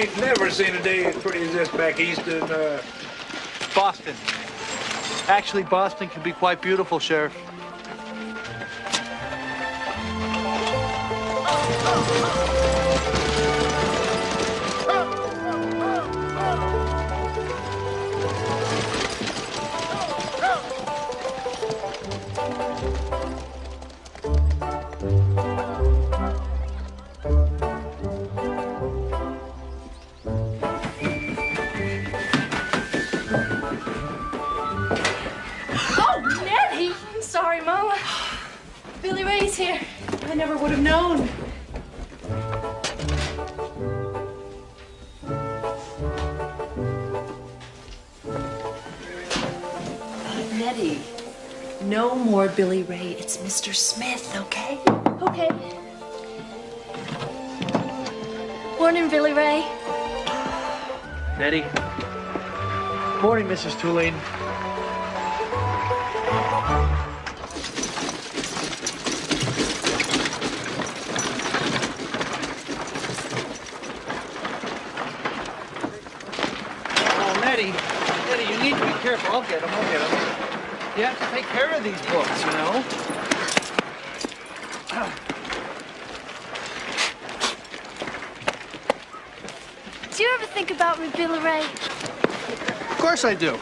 ain't never seen a day as pretty as this back east in, uh... Boston. Actually, Boston can be quite beautiful, Sheriff. No more Billy Ray. It's Mr. Smith, okay? Okay. Morning, Billy Ray. Nettie. Morning, Mrs. Tulane. Oh, Nettie. Nettie, you need to be careful. I'll get them. I'll get them. You have to take care of these books, you know? Do you ever think about Ray? Of course I do.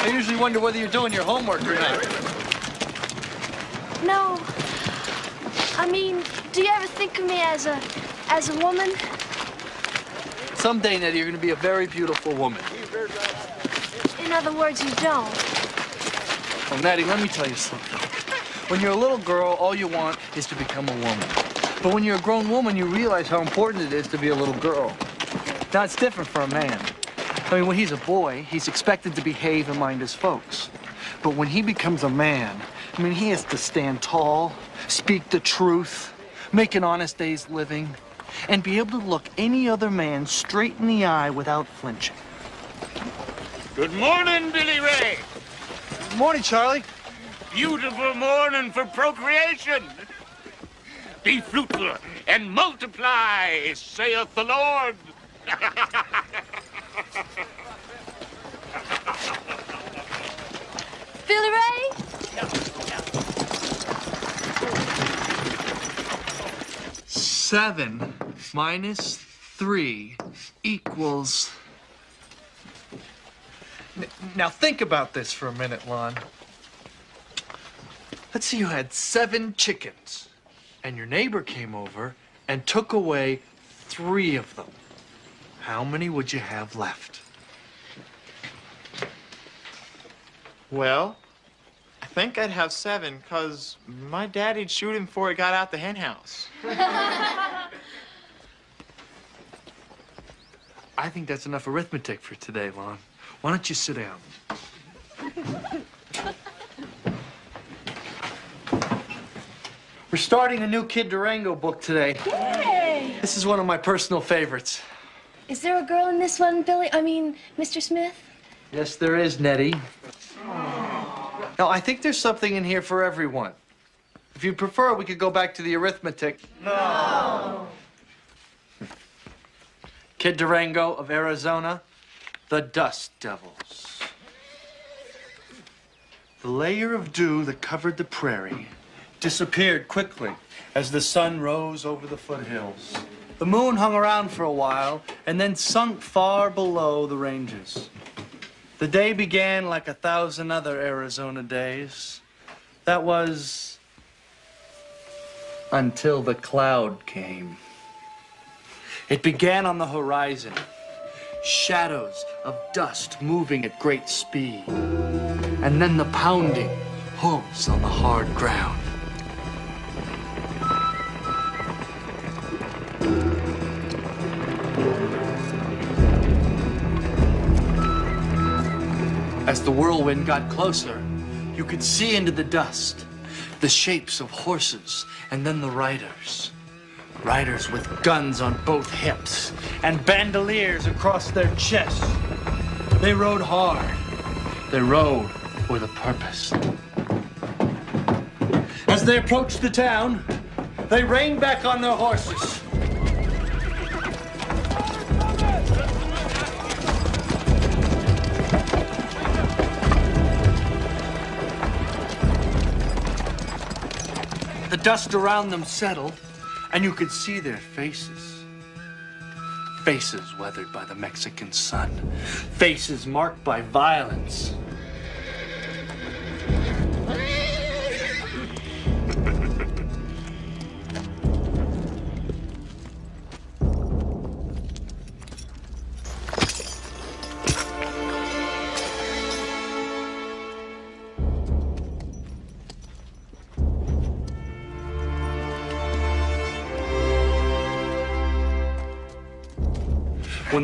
I usually wonder whether you're doing your homework or not. No. I mean, do you ever think of me as a as a woman? Someday, Nettie, you're going to be a very beautiful woman. In other words, you don't. Oh, well, Nettie, let me tell you something. When you're a little girl, all you want is to become a woman. But when you're a grown woman, you realize how important it is to be a little girl. Now, it's different for a man. I mean, when he's a boy, he's expected to behave and mind his folks. But when he becomes a man, I mean, he has to stand tall, speak the truth, make an honest day's living, and be able to look any other man straight in the eye without flinching. Good morning, Billy Ray. Morning, Charlie. Beautiful morning for procreation. Be fruitful and multiply, saith the Lord. Billy Ray? Seven minus three equals. N- Now think about this for a minute, Lon. Let's say you had seven chickens, and your neighbor came over and took away three of them. How many would you have left? Well, I think I'd have seven, because my daddy'd shoot him before he got out the hen house. I think that's enough arithmetic for today, Lon. Why don't you sit down? We're starting a new Kid Durango book today. Yay! This is one of my personal favorites. Is there a girl in this one, Billy? I mean, Mr. Smith? Yes, there is, Nettie. Now, I think there's something in here for everyone. If you prefer, we could go back to the arithmetic. No. Kid Durango of Arizona, the Dust Devils. The layer of dew that covered the prairie disappeared quickly as the sun rose over the foothills. The moon hung around for a while and then sunk far below the ranges. The day began like a thousand other Arizona days. That was until the cloud came. It began on the horizon, shadows of dust moving at great speed, and then the pounding hooves on the hard ground. As the whirlwind got closer, you could see into the dust the shapes of horses and then the riders. Riders with guns on both hips and bandoliers across their chests. They rode hard. They rode with a purpose. As they approached the town, They reined back on their horses. The dust around them settled, and you could see their faces. Faces weathered by the Mexican sun. Faces marked by violence.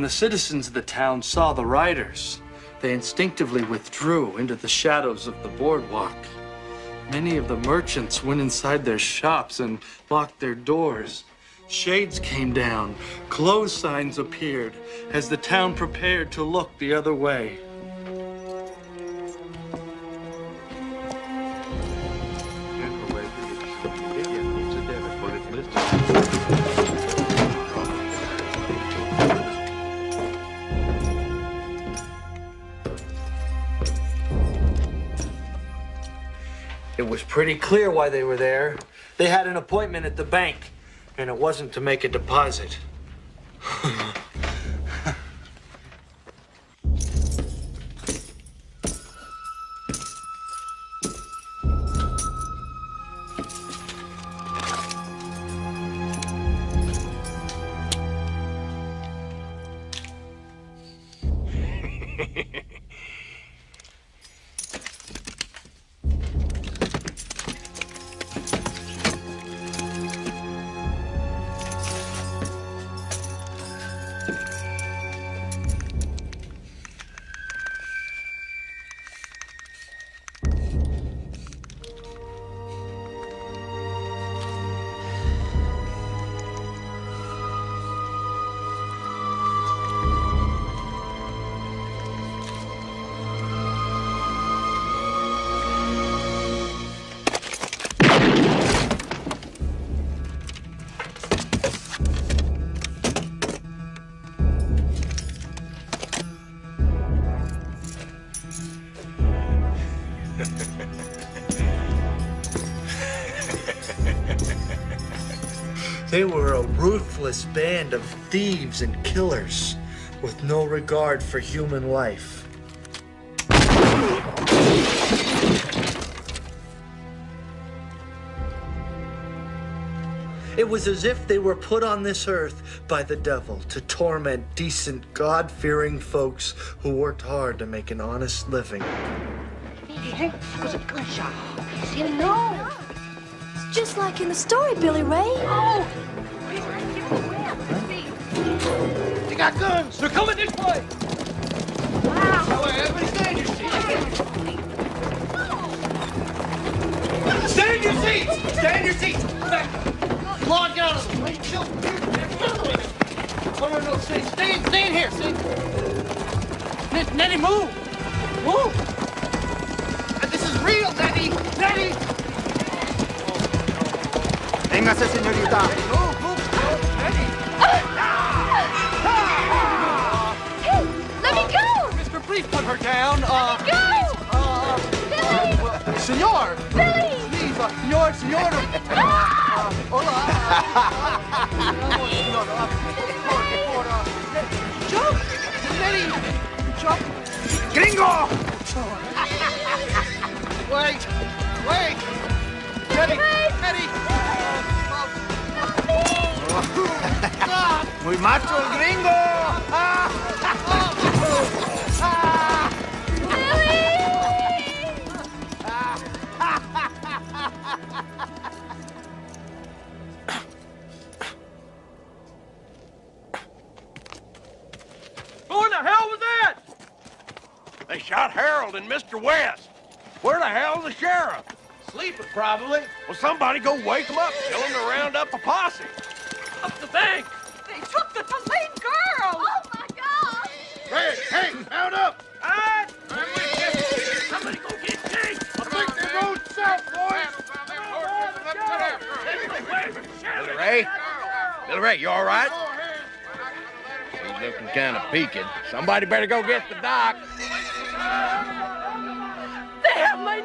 The citizens of the town saw the riders, they instinctively withdrew into the shadows of the boardwalk. Many of the merchants went inside their shops and locked their doors. Shades came down, close signs appeared as the town prepared to look the other way. Was pretty clear why they were there. They had an appointment at the bank, and it wasn't to make a deposit. They were a ruthless band of thieves and killers with no regard for human life. It was as if they were put on this earth by the devil to torment decent, God fearing folks who worked hard to make an honest living. No. It's just like in the story, Billy Ray. Oh! They got guns. They're coming this way. Wow. Everybody stand your seats. Stand your seats. Stand your seats. Back. Log out of the way. Chill. No, no, no. Stay, stay, stay in here. Stay. N- Nettie, move. Move. This is real, Nettie. Nettie. Véngase, señorita. Hey, let me go! Mister, please put her down. Uh, Go! uh, Billy! senor. Billy! Please, uh, senor, senor. Uh, hola. Senor. Uh, por, por, uh, jump. Nettie, jump. Gringo. Wait. Wait. Nettie, Nettie. Muy macho el gringo. Who in the hell was that? They shot Harold and Mr. West. Where the hell's the sheriff? Sleeping probably. Well, somebody go wake him up. Tell him to round up a posse. Up the bank. They took the Tulane girl! Oh my God! Hey, hey, mount up. I'm Hey! Somebody go get Jake. I think they rode south, boys. Wait a minute, Ray. Billy Ray, you all right? He's looking kind of peaked. Somebody better go get the doc. They have my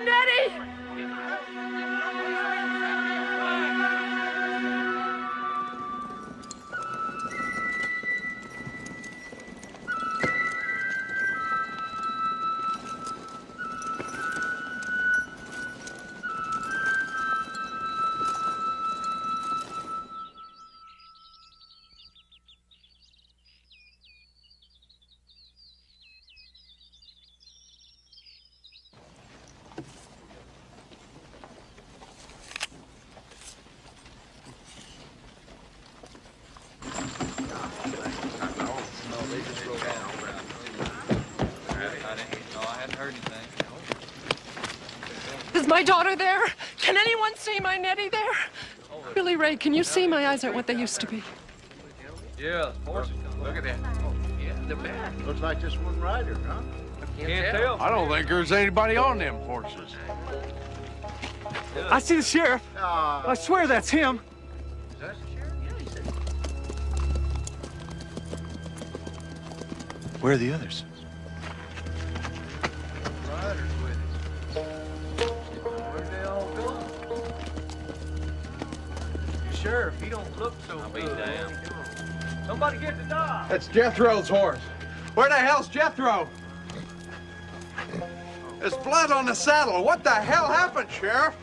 Nettie! Is my daughter there? Can anyone see my Nettie there? Billy Ray, can you see my eyes aren't what they used to be? Yeah, horses. Look at that. Yeah, the back. Looks like just one rider, huh? Can't tell. I don't think there's anybody on them horses. I see the sheriff. Ah, I swear that's him. Where are the others? Sheriff, he don't look so good. Somebody get the dog. That's Jethro's horse. Where the hell's Jethro? There's blood on the saddle. What the hell happened, Sheriff?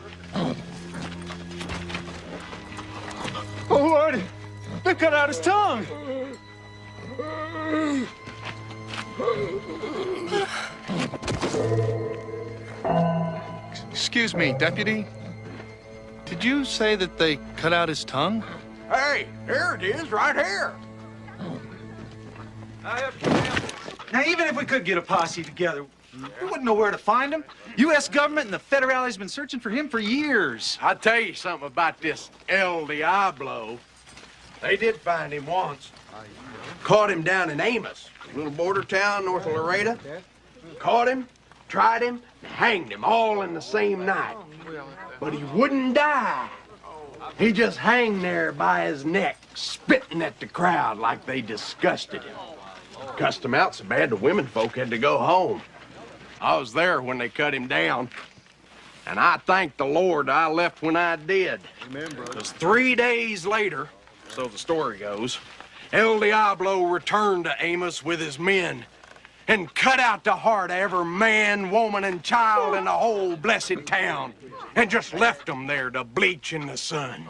Oh, Lordy. They cut out his tongue. Excuse me, deputy. Did you say that they cut out his tongue? Hey, here it is, right here. Now, even if we could get a posse together, we wouldn't know where to find him. U.S. government and the federales been searching for him for years. I'll tell you something about this El Diablo. They did find him once. Caught him down in Amos, a little border town north of Laredo. Caught him, tried him, and hanged him all in the same night. But he wouldn't die. He just hung there by his neck, spitting at the crowd like they disgusted him. Cussed him out so bad the women folk had to go home. I was there when they cut him down. And I thank the Lord I left when I did. Because three days later, so the story goes, El Diablo returned to Amos with his men and cut out the heart of every man, woman, and child in the whole blessed town and just left them there to bleach in the sun.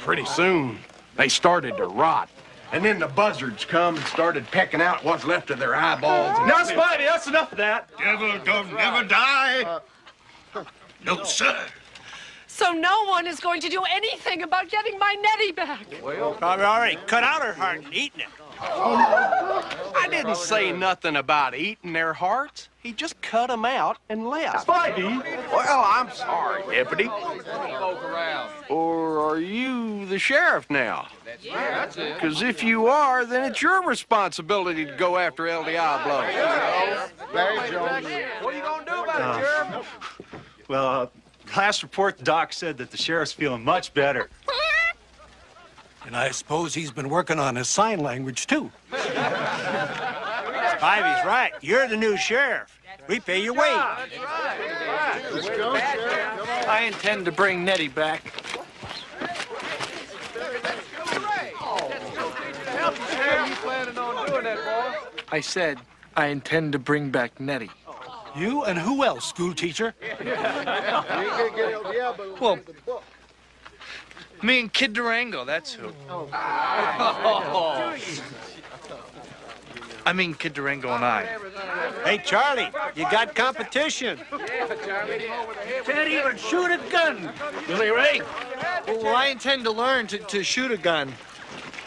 Pretty soon, they started to rot. And then the buzzards come and started pecking out what's left of their eyeballs. Now, Spivey, that's enough of that. Devil don't never die. Uh, no, sir. So no one is going to do anything about getting my Nettie back. Well, probably already cut out her heart and eaten it. I didn't say nothing about eating their hearts. He just cut them out and left. Spivey. Well, I'm sorry, deputy. Or are you the sheriff now? Yeah, that's it. Because if you are, then it's your responsibility to go after El Diablo. Barry Jones. What are you gonna do about it, Sheriff? Well, uh, last report, the doc said that the sheriff's feeling much better. And I suppose he's been working on his sign language, too. Spivey's right. You're the new sheriff. We pay your wage. Let's go, Sheriff. Come on. I intend to bring Nettie back. I said I intend to bring back Nettie. You and who else, school teacher? You ain't gonna get El Diablo. Well, me and Kid Durango, that's who. Oh. I mean Kid Durango and I. Hey, Charlie, you got competition. Can't even shoot a gun. Billy Ray. Well, I intend to learn to, to shoot a gun.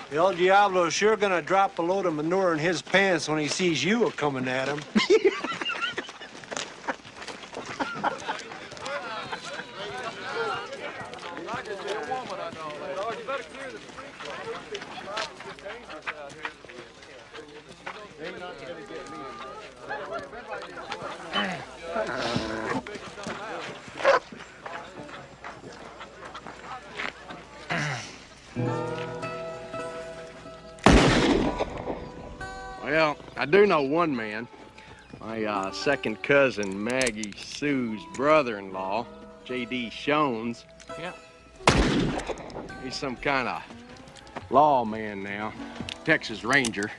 The El Diablo's sure gonna drop a load of manure in his pants when he sees you a coming at him. know one man. My uh, second cousin, Maggie Sue's brother-in-law, J.D. Shones. Yeah. He's some kind of lawman now, Texas Ranger.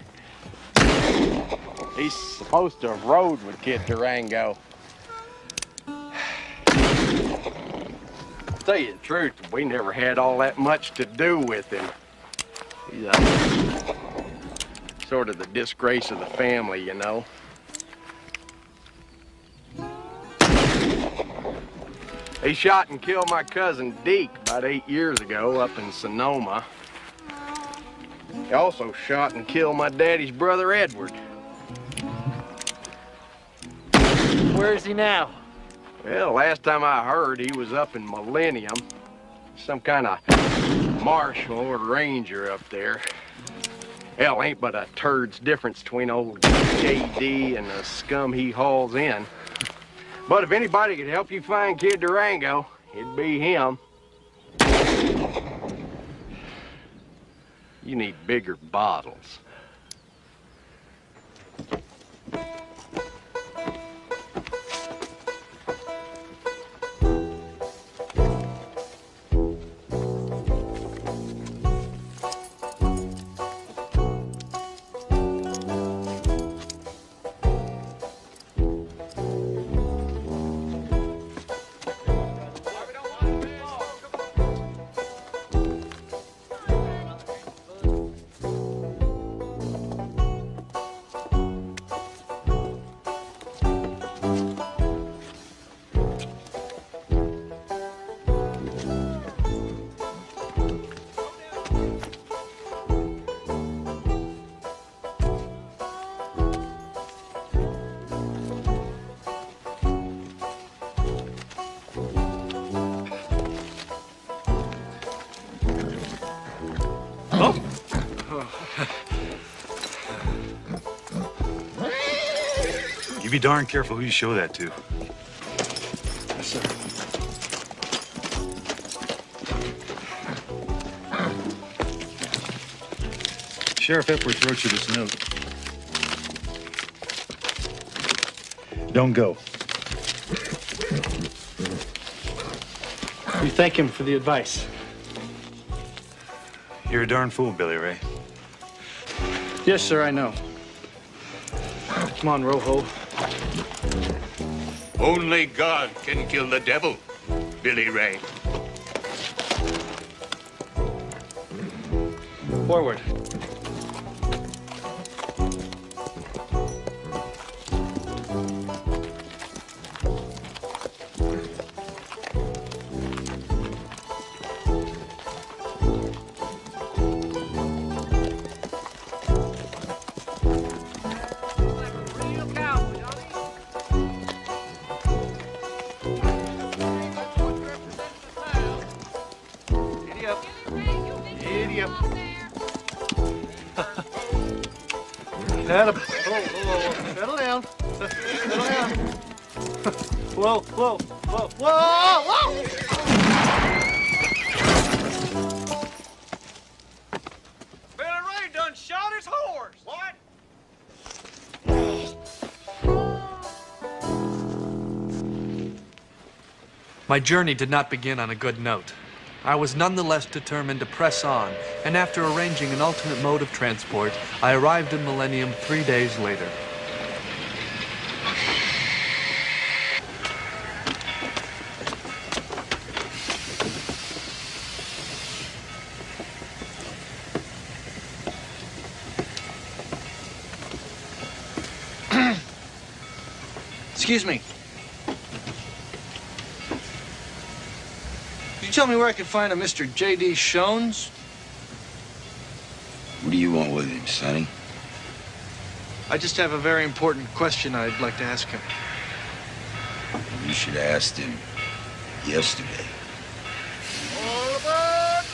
He's supposed to have rode with Kid Durango. tell you the truth, we never had all that much to do with him. He's uh, sort of the disgrace of the family, you know. He shot and killed my cousin Deke about eight years ago up in Sonoma. He also shot and killed my daddy's brother Edward. Where is he now? Well, last time I heard, he was up in Millennium. Some kind of marshal or ranger up there. Hell, ain't but a turd's difference between old J.D. and the scum he hauls in. But if anybody could help you find Kid Durango, it'd be him. You need bigger bottles. Be darn careful who you show that to. Yes, sir. Sheriff Epworth wrote you this note. Don't go. We thank him for the advice. You're a darn fool, Billy Ray. Yes, sir, I know. Come on, Rojo. Only God can kill the devil, Billy Ray. Forward. My journey did not begin on a good note. I was nonetheless determined to press on, and after arranging an alternate mode of transport, I arrived in Millennium three days later. Tell me where I can find a Mr. J.D. Shones? What do you want with him, Sonny? I just have a very important question I'd like to ask him. You should have asked him yesterday. All aboard!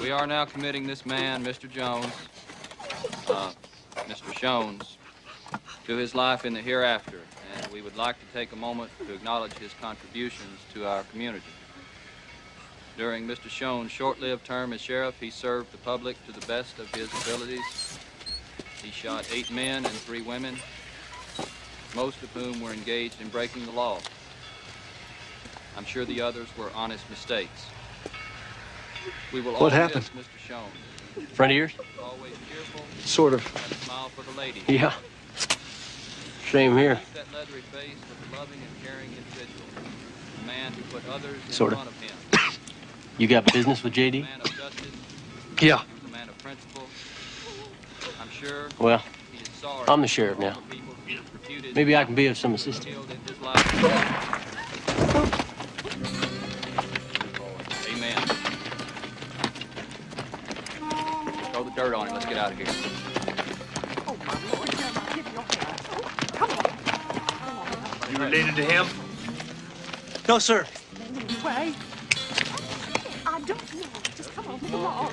We are now committing this man, Mr. Jones, uh, Mr. Shones, to his life in the hereafter, and we would like to take a moment to acknowledge his contributions to our community. During Mr. Shones' short-lived term as sheriff, he served the public to the best of his abilities. He shot eight men and three women, most of whom were engaged in breaking the law. I'm sure the others were honest mistakes. We will What all happened? Mr. Jones. Friend of yours? Always cheerful Sort of. and a smile for the ladies. Yeah. Shame here. That leathery face was loving and caring individual. A man who put others in Sorta. of him. You got business with JD? A man of justice. Yeah. A man of principle. I'm sure Well, he is sorry I'm the sheriff now. for people he has reputed Maybe I can be of some assistance. killed in his life. Amen. Throw the dirt on him. Let's get out of here. Oh, you related to him? No, sir. Way. Don't. Just come on, come on.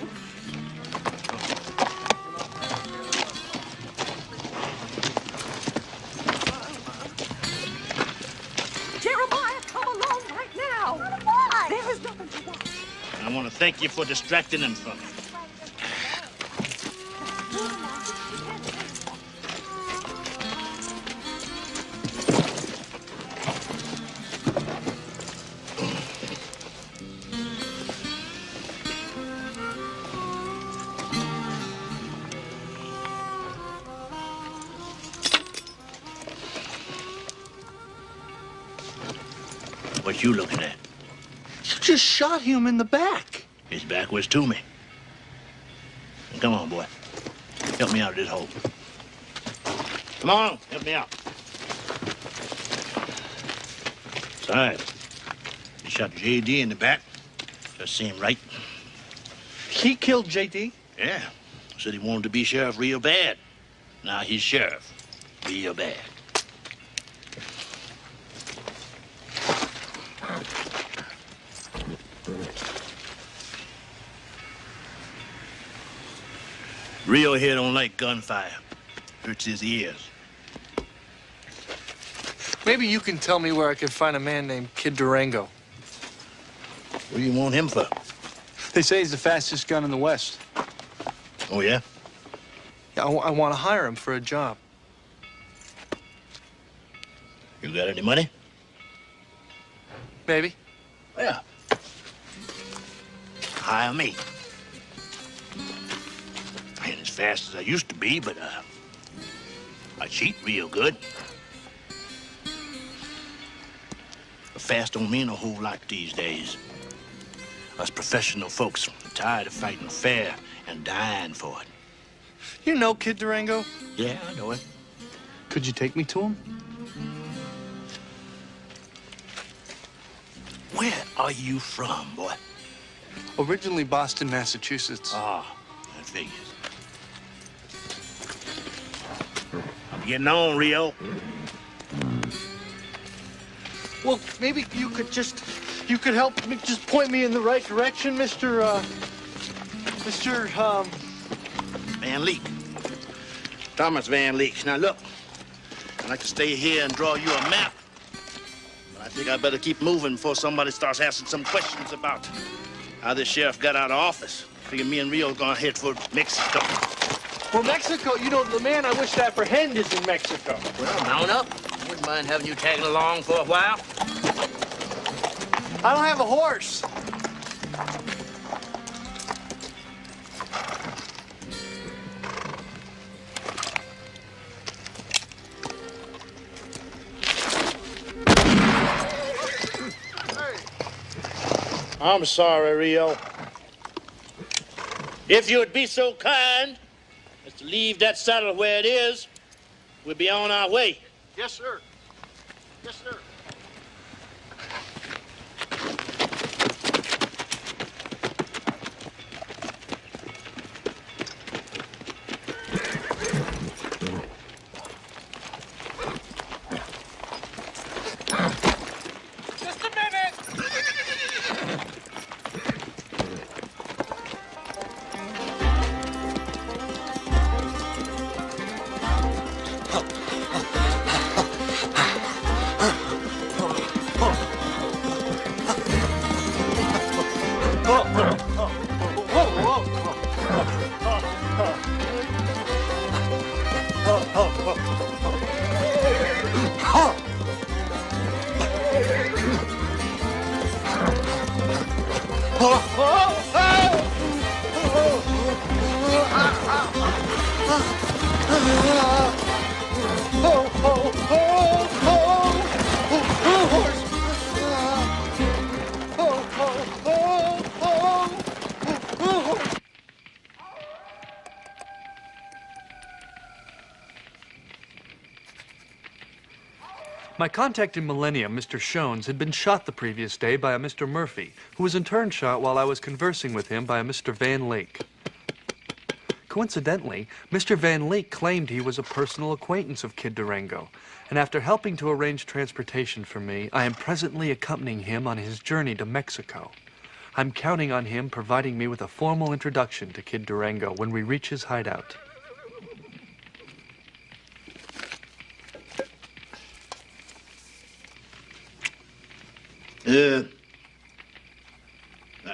Jeremiah, come along right now. There is nothing to. I want to thank you for distracting him from me. Shot him in the back. His back was to me. Come on, boy. Help me out of this hole. Come on, help me out. It's. He shot J.D. in the back. Just seemed right. He killed J.D.? Yeah. Said he wanted to be sheriff real bad. Now he's sheriff. Real bad. Rio here don't like gunfire. Hurts his ears. Maybe you can tell me where I can find a man named Kid Durango. What do you want him for? They say he's the fastest gun in the West. Oh, yeah? Yeah, I, want to hire him for a job. You got any money? Maybe. Yeah. Hire me. I ain't as fast as I used to be, but uh, I cheat real good. Fast don't mean a whole lot these days. Us professional folks are tired of fighting fair and dying for it. You know Kid Durango? Yeah, I know it. Could you take me to him? Where are you from, boy? Originally Boston, Massachusetts. Ah, I figures. Getting on, Rio. Well, maybe you could just, you could help me, just point me in the right direction, Mr. Uh, Mr. Um, Van Leek. Thomas Van Leek. Now, look, I'd like to stay here and draw you a map. But I think I better keep moving before somebody starts asking some questions about how this sheriff got out of office. Figure me and Rio are gonna head for Mexico. Well, Mexico, you know, the man I wish to apprehend is in Mexico. Well, mount up. Wouldn't mind having you tagging along for a while. I don't have a horse. I'm sorry, Rio. If you would be so kind as to leave that saddle where it is, we'll be on our way. Yes, sir. Yes, sir. Contact in Millennium, Mr. Shones, had been shot the previous day by a Mr. Murphy, who was in turn shot while I was conversing with him by a Mr. Van Lake. Coincidentally, Mr. Van Lake claimed he was a personal acquaintance of Kid Durango, and after helping to arrange transportation for me, I am presently accompanying him on his journey to Mexico. I'm counting on him providing me with a formal introduction to Kid Durango when we reach his hideout. Uh,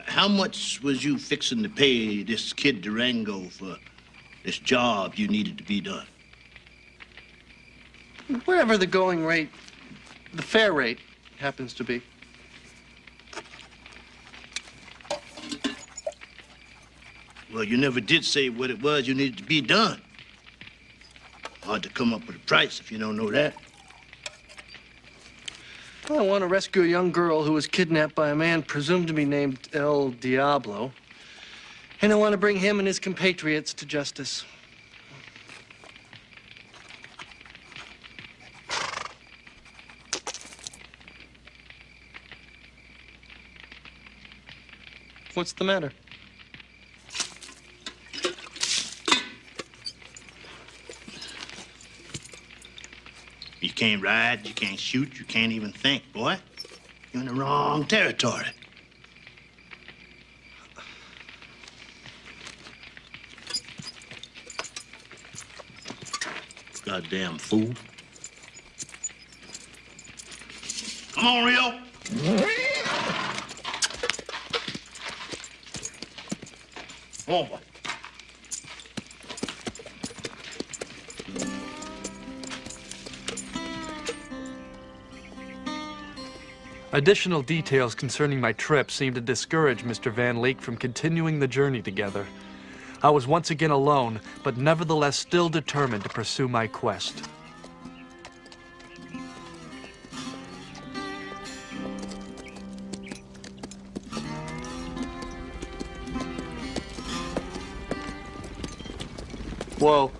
how much was you fixing to pay this kid Durango for this job you needed to be done? Whatever the going rate, the fair rate, happens to be. Well, you never did say what it was you needed to be done. Hard to come up with a price if you don't know that. I want to rescue a young girl who was kidnapped by a man presumed to be named El Diablo. And I want to bring him and his compatriots to justice. What's the matter? You can't ride, you can't shoot, you can't even think, boy. You're in the wrong territory. Goddamn fool. Come on, Rio. Come Additional details concerning my trip seemed to discourage Mr. Van Leek from continuing the journey together. I was once again alone, but nevertheless still determined to pursue my quest. Whoa.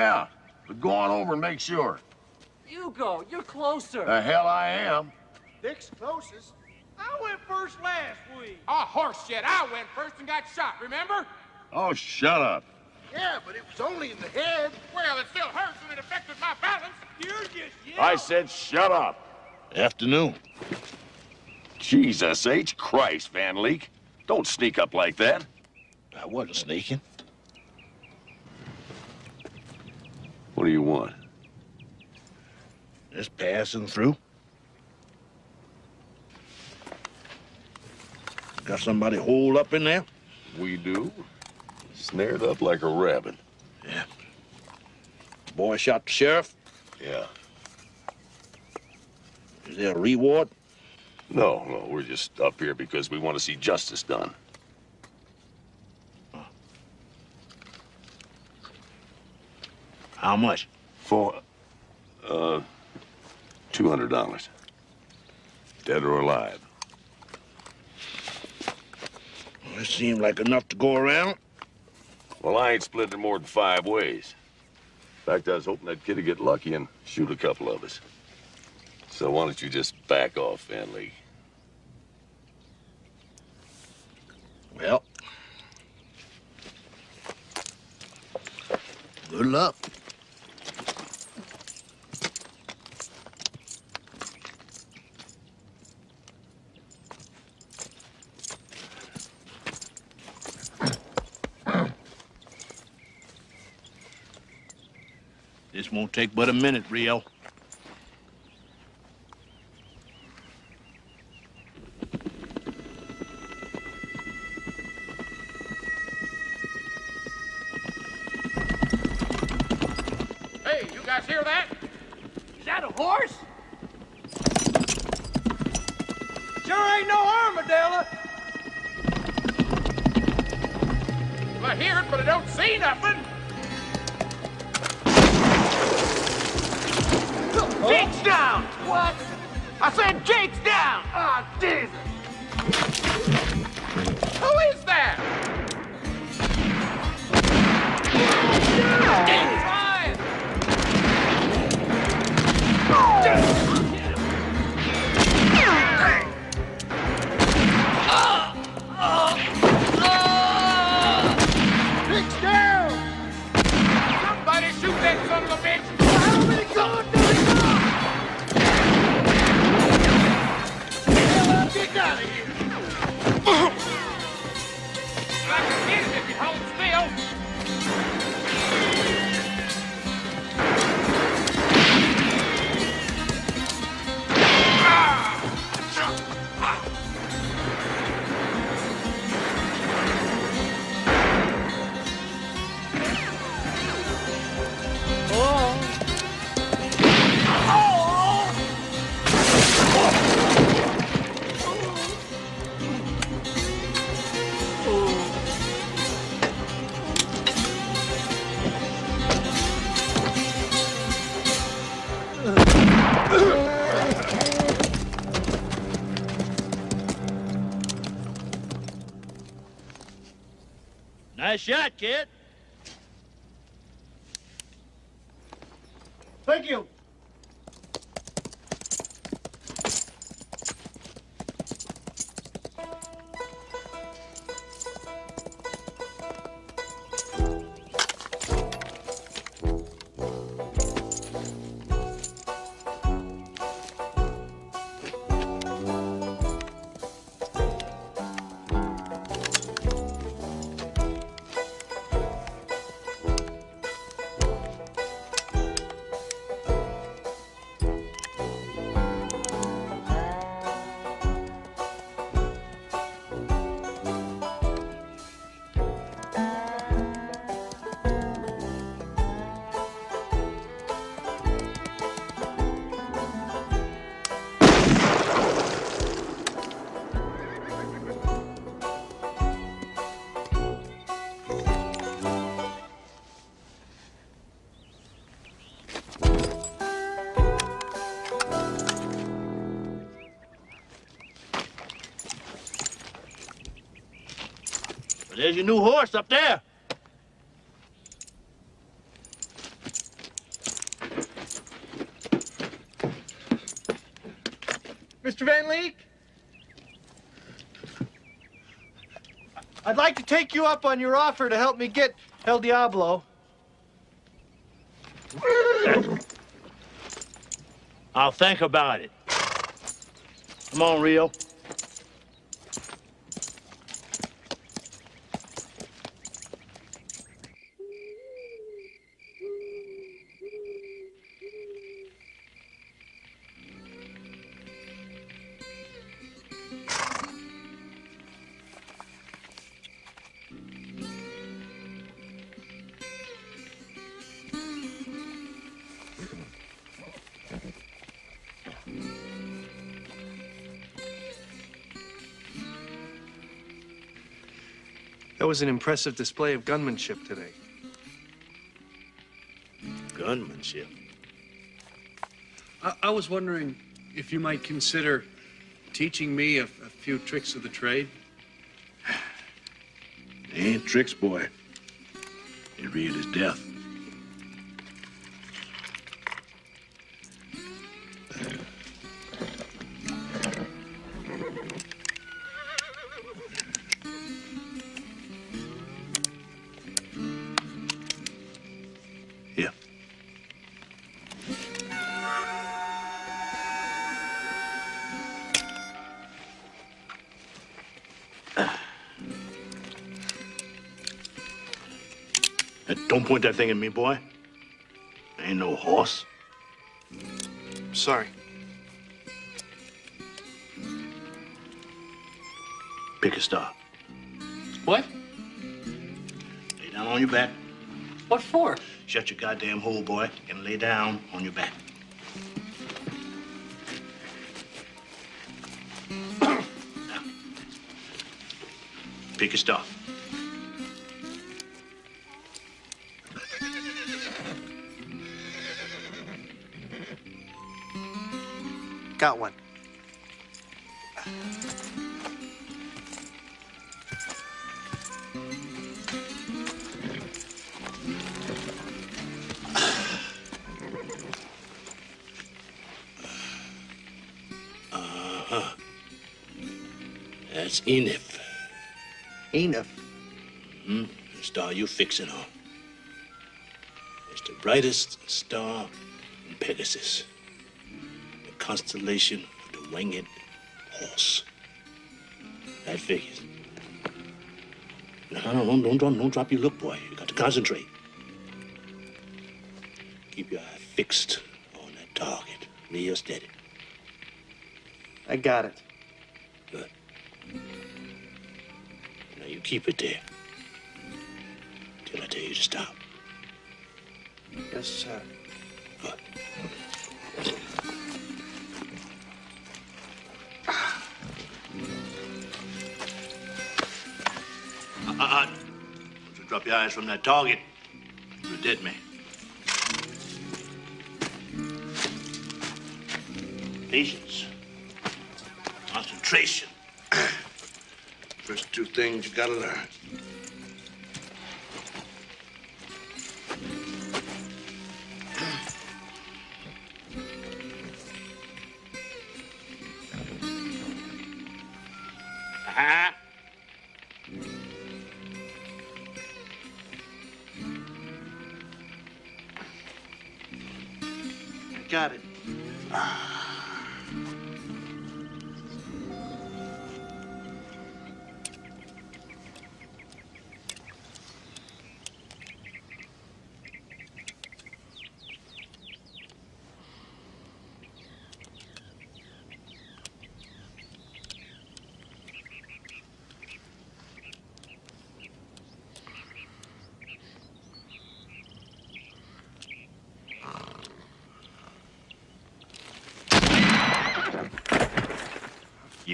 Yeah, but go on over and make sure. You go. You're closer. The hell I am. Dick's closest. I went first last week. Oh, horse shit. I went first and got shot, remember? Oh, shut up. Yeah, but it was only in the head. Well, it still hurts and it affected my balance. You're just I said shut up. Afternoon. Jesus H. Christ, Van Leek. Don't sneak up like that. I wasn't sneaking. What do you want? Just passing through. Got somebody holed up in there? We do. Snared up like a rabbit. Yeah. Boy shot the sheriff? Yeah. Is there a reward? No, no, we're just up here because we want to see justice done. How much? For, uh, $200. Dead or alive. Well, it seemed like enough to go around. Well, I ain't splitting it more than five ways. In fact, I was hoping that kid'd get lucky and shoot a couple of us. So why don't you just back off, Van Lee? Well. Good luck. Won't take but a minute, Rio. Nice shot, kid. Thank you. There's your new horse up there. Mr. Van Leek? I'd like to take you up on your offer to help me get El Diablo. I'll think about it. Come on, Rio. Was an impressive display of gunmanship today. Gunmanship? I, I was wondering if you might consider teaching me a, a few tricks of the trade. They ain't tricks, boy. They real as death. Point that thing at me, boy. I ain't no horse. Sorry. Pick a star. What? Lay down on your back. What for? Shut your goddamn hole, boy, and lay down on your back. Pick a star. Got one. That's Enif. Enif? Hmm? The star you fixing on. It's the brightest star in Pegasus. Constellation of the winged horse. That figures. No, no, no, don't, don't, don't drop your look, boy. You got to concentrate. Keep your eye fixed on that target. Real steady. I got it. Good. Now you keep it there. Till I tell you to stop. Yes, sir. Drop your eyes from that target. You did me. Patience. Concentration. First two things you gotta learn.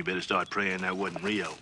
Better start praying that wasn't Rio.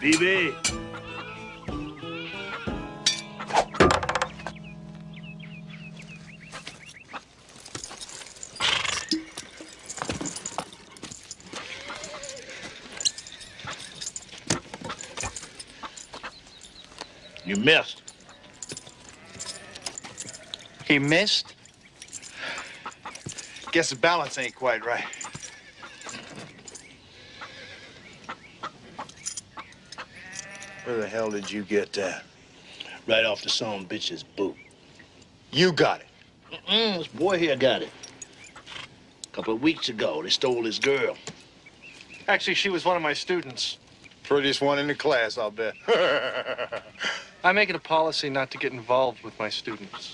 BB. You missed. He missed? Guess the balance ain't quite right. Where the hell did you get that? Right off the son bitch's boot. You got it. Mm-mm, this boy here got it. A couple of weeks ago, they stole his girl. Actually, she was one of my students. Prettiest one in the class, I'll bet. I make it a policy not to get involved with my students.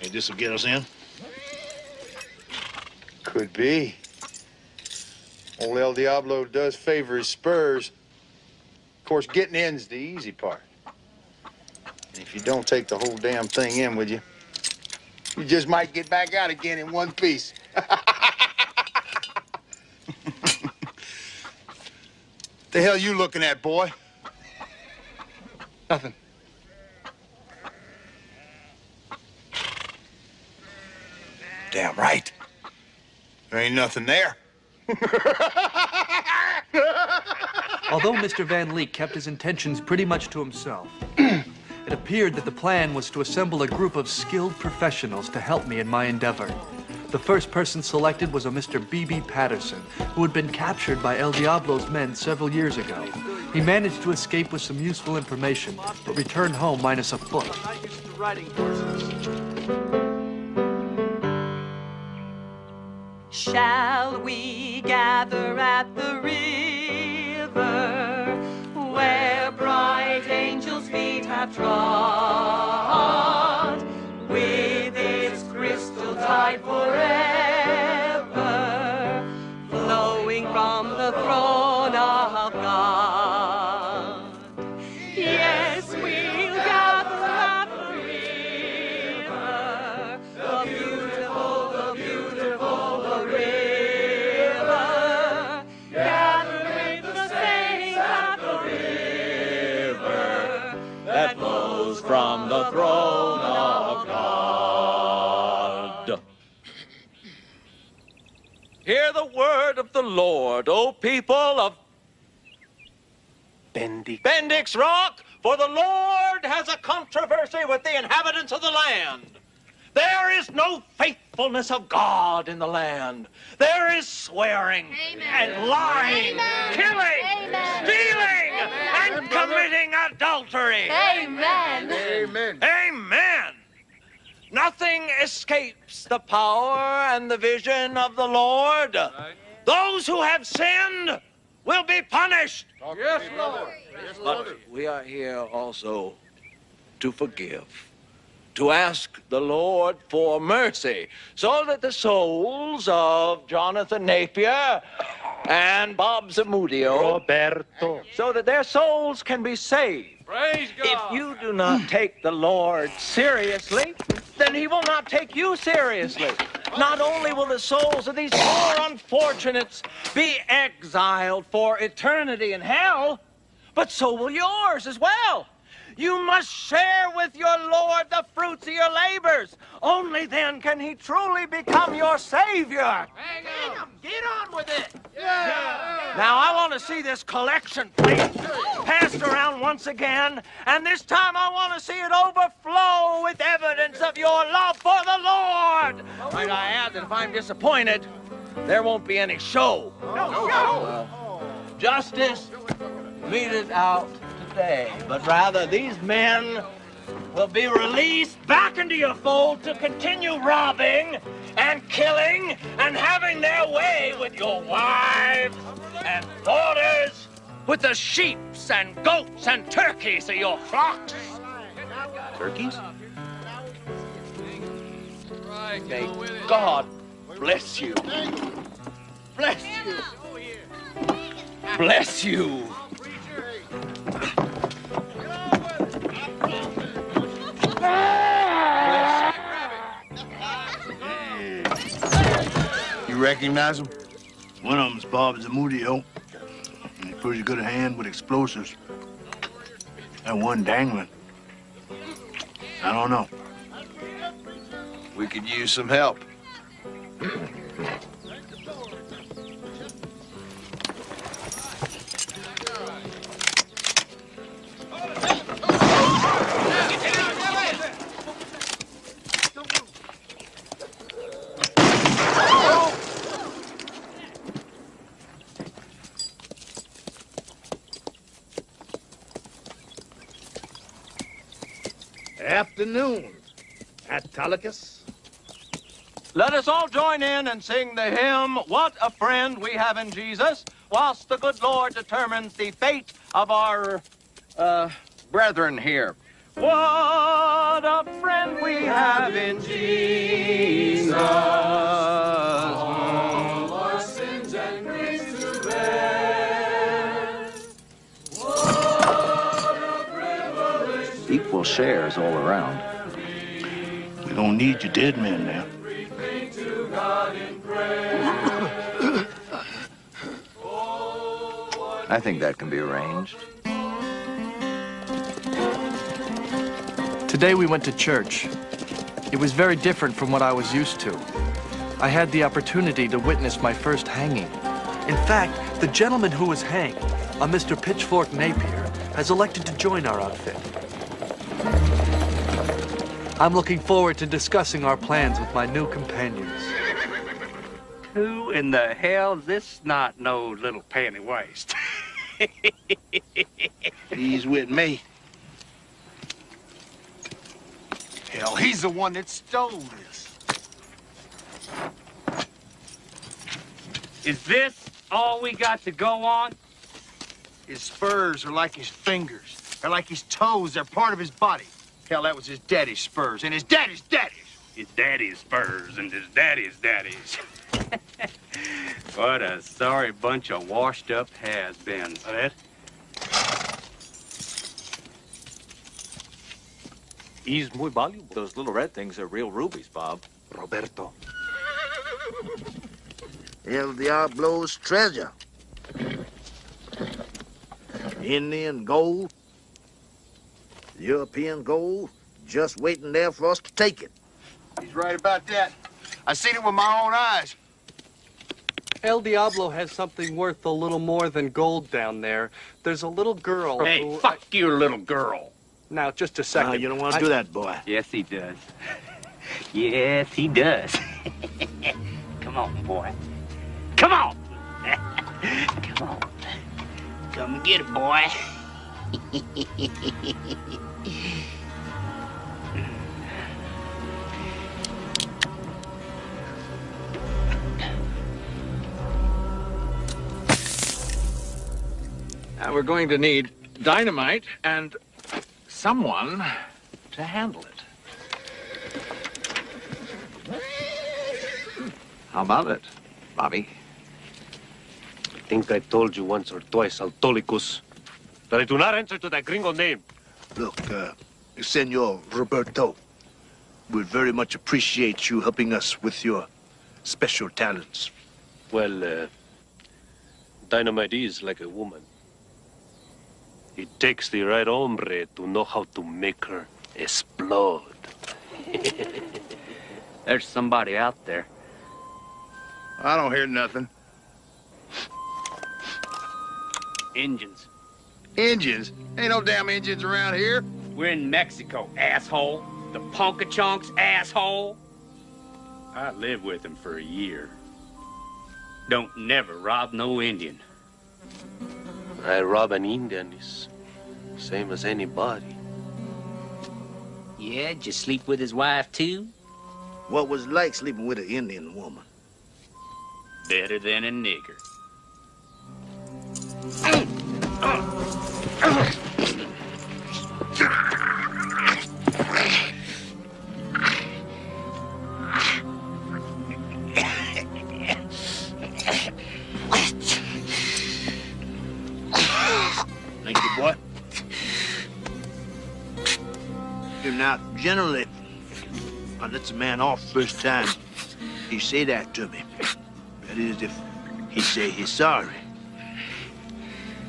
Hey, this will get us in? Could be. Old El Diablo does favor his spurs. Of course, getting in's the easy part. And if you don't take the whole damn thing in with you, you just might get back out again in one piece. the hell you looking at, boy? Nothing. Damn right. There ain't nothing there. Although Mr. Van Leek kept his intentions pretty much to himself, it appeared that the plan was to assemble a group of skilled professionals to help me in my endeavor. The first person selected was a Mr. B.B. Patterson, who had been captured by El Diablo's men several years ago. He managed to escape with some useful information, but returned home minus a foot. Shall we gather at the river where bright angels' feet have trod with its crystal tide forever word of the Lord, O people of Bendix. Bendix Rock, for the Lord has a controversy with the inhabitants of the land. There is no faithfulness of God in the land. There is swearing and lying, killing, stealing, and committing adultery. Amen. Amen. Amen. Nothing escapes the power and the vision of the Lord. Those who have sinned will be punished. Yes, Lord. But we are here also to forgive, to ask the Lord for mercy, so that the souls of Jonathan Napier and Bob Zamudio, Roberto, so that their souls can be saved. Praise God. If you do not take the Lord seriously, then he will not take you seriously. Not only will the souls of these poor unfortunates be exiled for eternity in hell, but so will yours as well. You must share with your Lord the fruits of your labors. Only then can he truly become your Savior. Hang on. Get on with it. Yeah. Now, I want to see this collection plate passed around once again, and this time I want to see it overflow with evidence of your love for the Lord. Might I add that if I'm disappointed, there won't be any show. No Uh, justice meted out but rather these men will be released back into your fold to continue robbing and killing and having their way with your wives and daughters, with the sheeps and goats and turkeys of your flocks. Turkeys? May God bless you. Bless you. Bless you. You recognize him? One of them's Bob Zamudio. He's pretty good hand with explosives. That one dangling. I don't know. We could use some help. Afternoon, Autolycus. Let us all join in and sing the hymn, What a Friend We Have in Jesus, whilst the good Lord determines the fate of our, uh, brethren here. What a friend we have in Jesus. Equal shares all around. We don't need your dead men now. Everything to God in prayer. I think that can be arranged. Today we went to church. It was very different from what I was used to. I had the opportunity to witness my first hanging. In fact, the gentleman who was hanged, a Mr. Pitchfork Napier, has elected to join our outfit. I'm looking forward to discussing our plans with my new companions. Who in the hell's this not no little panty waist? He's with me. Hell, he's the one that stole this. Is this all we got to go on? His spurs are like his fingers. They're like his toes. They're part of his body. Hell, that was his daddy's spurs, and his daddy's daddy's. His daddy's spurs and his daddy's daddy's. what a sorry bunch of washed-up has-beens, that. He's muy valuable. Those little red things are real rubies, Bob. Roberto. El Diablo's treasure. Indian gold, European gold, just waiting there for us to take it. He's right about that. I seen it with my own eyes. El Diablo has something worth a little more than gold down there. There's a little girl Hey, who... fuck you, little girl. Now, just a second. Now, you don't want to I- do that, boy. Yes, he does. yes, he does. Come on, boy. Come on. Come on. Come get it, boy. We're going to need dynamite and someone to handle it. How about it, Bobby? I think I told you once or twice, Autolycus, that I do not answer to that gringo name. Look, uh, Senor Roberto, we'd very much appreciate you helping us with your special talents. Well, uh, dynamite is like a woman. It takes the right hombre to know how to make her explode. There's somebody out there. I don't hear nothing. Engines. Engines? Ain't no damn engines around here. We're in Mexico, asshole. The Punkachunks, asshole. I lived with him for a year. Don't never rob no Indian. I rob an Indian is same as anybody. Yeah, did you sleep with his wife, too? What was it like sleeping with an Indian woman? Better than a nigger. Thank you, boy. Now, generally, I let a man off first time. He say that to me. That is, if He say he's sorry.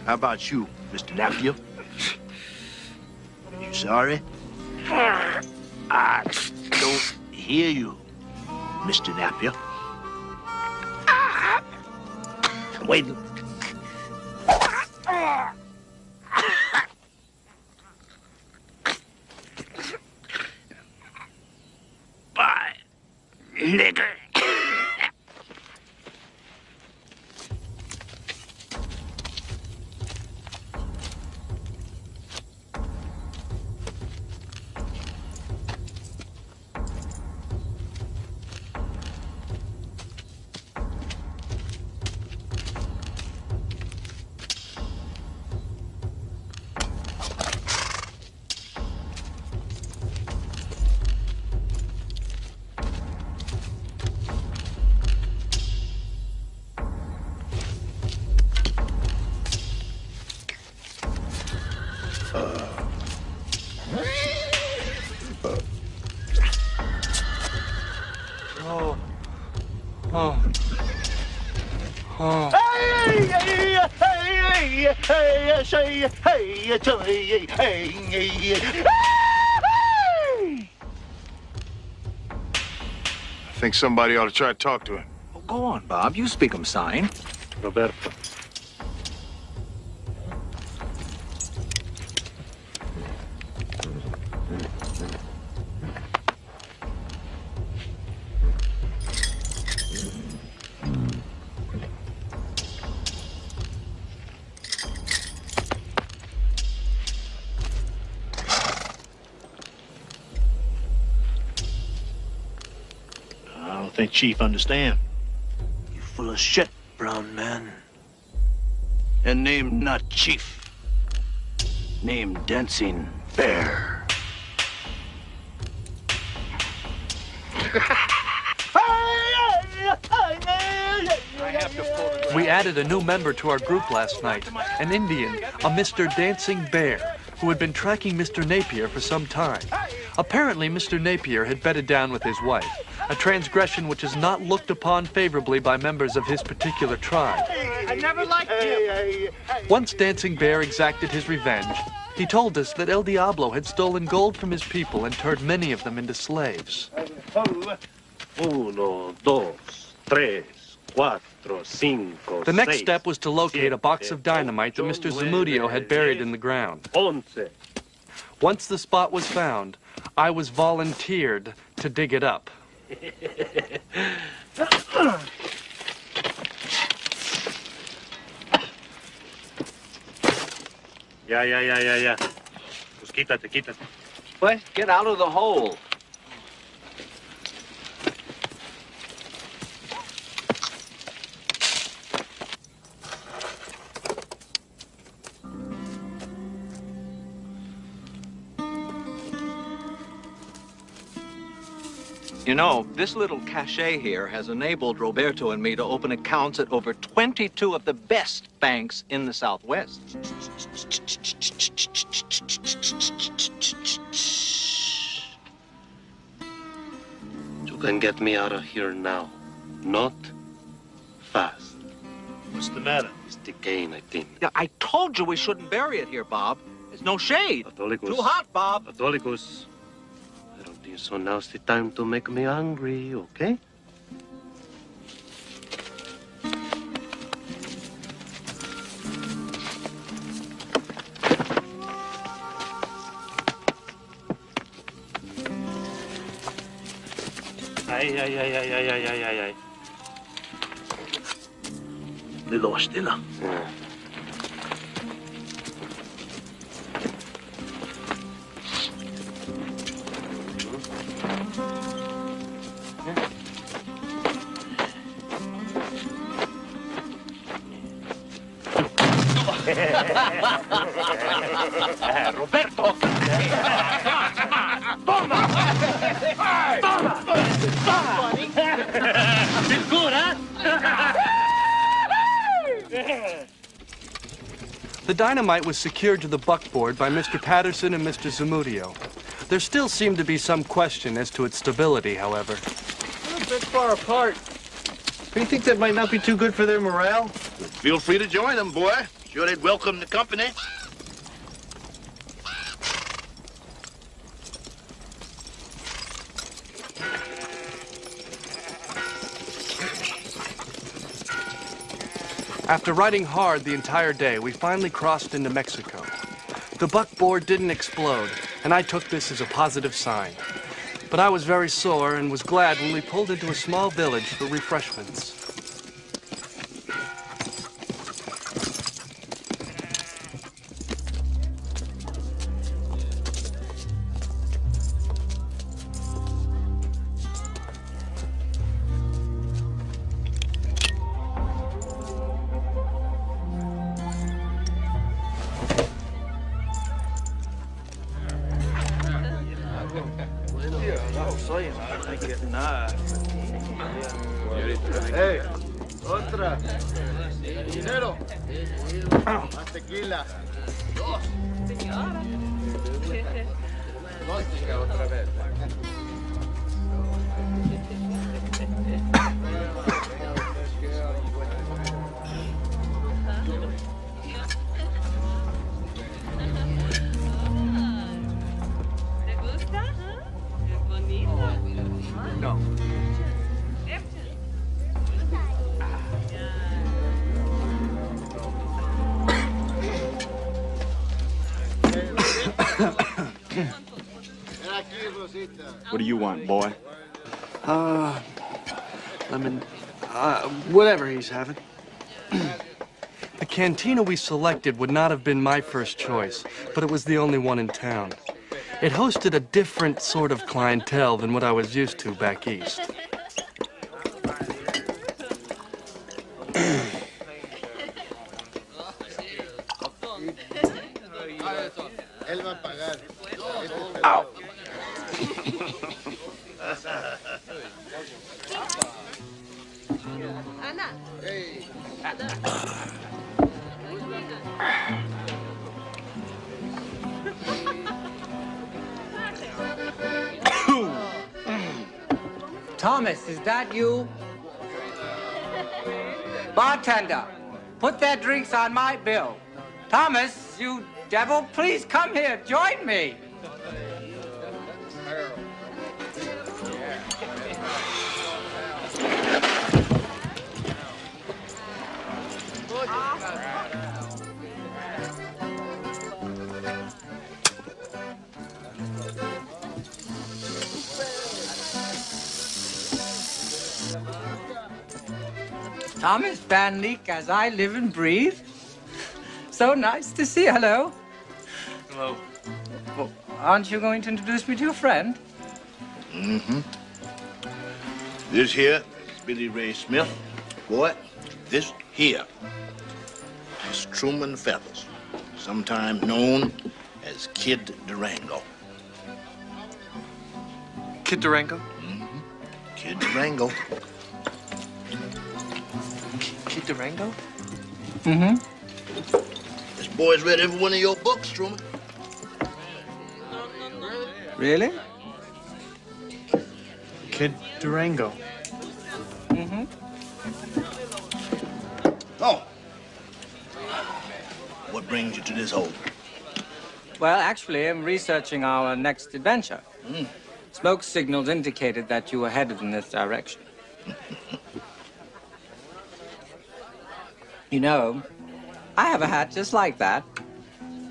How about you, Mr. Napier? You sorry? I don't hear you, Mr. Napier. Wait. Bye, I think somebody ought to try to talk to him. Go on, Bob. You speak 'em sign. Roberto. Chief understand. You full of shit, brown man. And name not Chief. Name Dancing Bear. We added a new member to our group last night, an Indian, a Mr. Dancing Bear, who had been tracking Mr. Napier for some time. Apparently, Mr. Napier had bedded down with his wife, a transgression which is not looked upon favorably by members of his particular tribe. I never liked him. Once Dancing Bear exacted his revenge, he told us that El Diablo had stolen gold from his people and turned many of them into slaves. Uno, dos, tres, cuatro, cinco, The next seis, step was to locate a box of dynamite that Mr. Zamudio had buried in the ground. once. Once the spot was found, I was volunteered to dig it up yeah, yeah, yeah, yeah, yeah. Just keep that, to keep. What? Get out of the hole. You know, this little cachet here has enabled Roberto and me to open accounts at over 22 of the best banks in the Southwest. You can get me out of here now. Not fast. What's the matter? It's decaying, I think. Yeah, I told you we shouldn't bury it here, Bob. There's no shade. Catholicos. Too hot, Bob. Catholicos so now's the time to make me angry, okay? Ay, ay, ay, ay, ay, ay, ay, ay. Nilo, stilla. Ja. Dynamite was secured to the buckboard by Mr. Patterson and Mr. Zamudio. There still seemed to be some question as to its stability, however. We're a bit far apart. Do you think that might not be too good for their morale? Feel free to join them, boy. Sure they'd welcome the company. After riding hard the entire day, we finally crossed into Mexico. The buckboard didn't explode, and I took this as a positive sign. But I was very sore and was glad when we pulled into a small village for refreshments. Cantina we selected would not have been my first choice, but it was the only one in town. It hosted a different sort of clientele than what I was used to back east. That you? Bartender, put their drinks on my bill. Thomas, you devil, please come here, join me. Thomas Van Leek, as I live and breathe. So nice to see you. Hello. Hello. Well, aren't you going to introduce me to your friend? Mm-hmm. This here is Billy Ray Smith. Boy, this here is Truman Feathers, sometime known as Kid Durango. Kid Durango? Mm-hmm. Kid Durango. Kid Durango? Mm-hmm. This boy's read every one of your books, Truman. Really? Kid Durango. Mm-hmm. Oh. What brings you to this hole? Well, actually, I'm researching our next adventure. Mm. Smoke signals indicated that you were headed in this direction. You know, I have a hat just like that.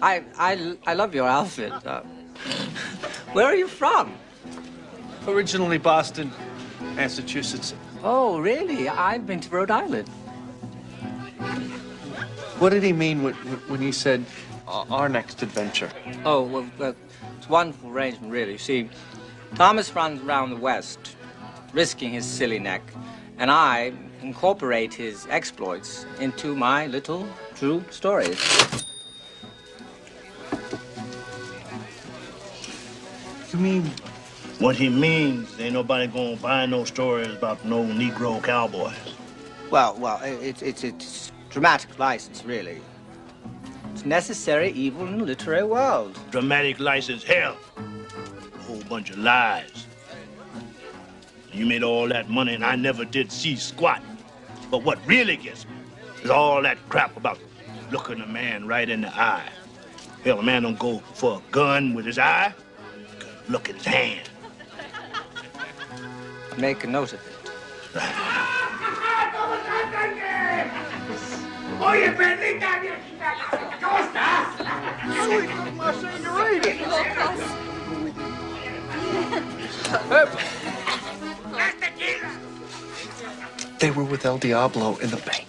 I, I, I love your outfit. Uh, where are you from? Originally Boston, Massachusetts. Oh, really? I've been to Rhode Island. What did he mean when, when he said our next adventure? Oh, well, well, it's a wonderful arrangement, really. You see, Thomas runs around the West, risking his silly neck, and I incorporate his exploits into my little true stories. You mean? What he means, ain't nobody gonna buy no stories about no Negro cowboys. Well, well, it's it's it's dramatic license, really. It's necessary evil in the literary world. Dramatic license, hell. A whole bunch of lies. You made all that money and I never did see squat. But what really gets me is all that crap about looking a man right in the eye. Hell, a man don't go for a gun with his eye. Look at his hand. Make a note of it. Oye, perdita viejita, ¿cómo estás? Soy como They were with El Diablo in the bank.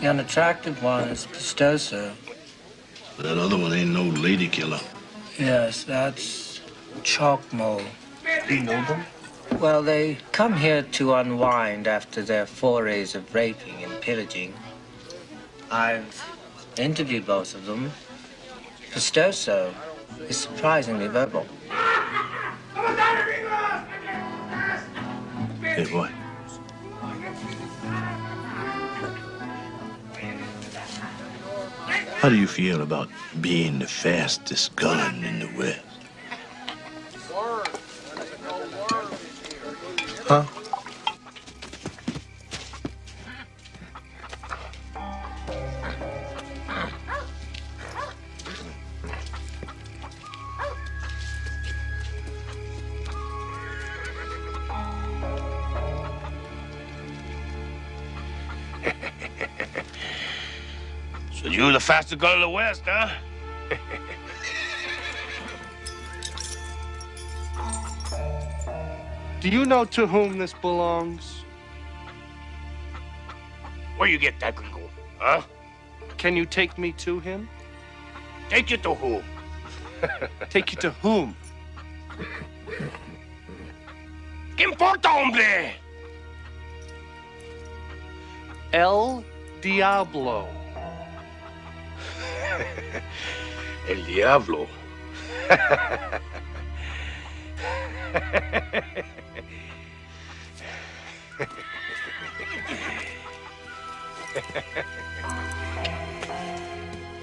The unattractive one is Pistoso. That other one ain't no lady killer. Yes, that's Chalkmo. You know them? Well, they come here to unwind after their forays of raping and pillaging. I've interviewed both of them. Pistoso is surprisingly verbal. Hey, boy. How do you feel about being the fastest gun in the West? Huh? You the fastest gun the West, huh? Do you know to whom this belongs? Where you get that gringo, huh? Can you take me to him? Take you to whom? Take you to whom? ¿Qué importa, hombre? El Diablo. El Diablo.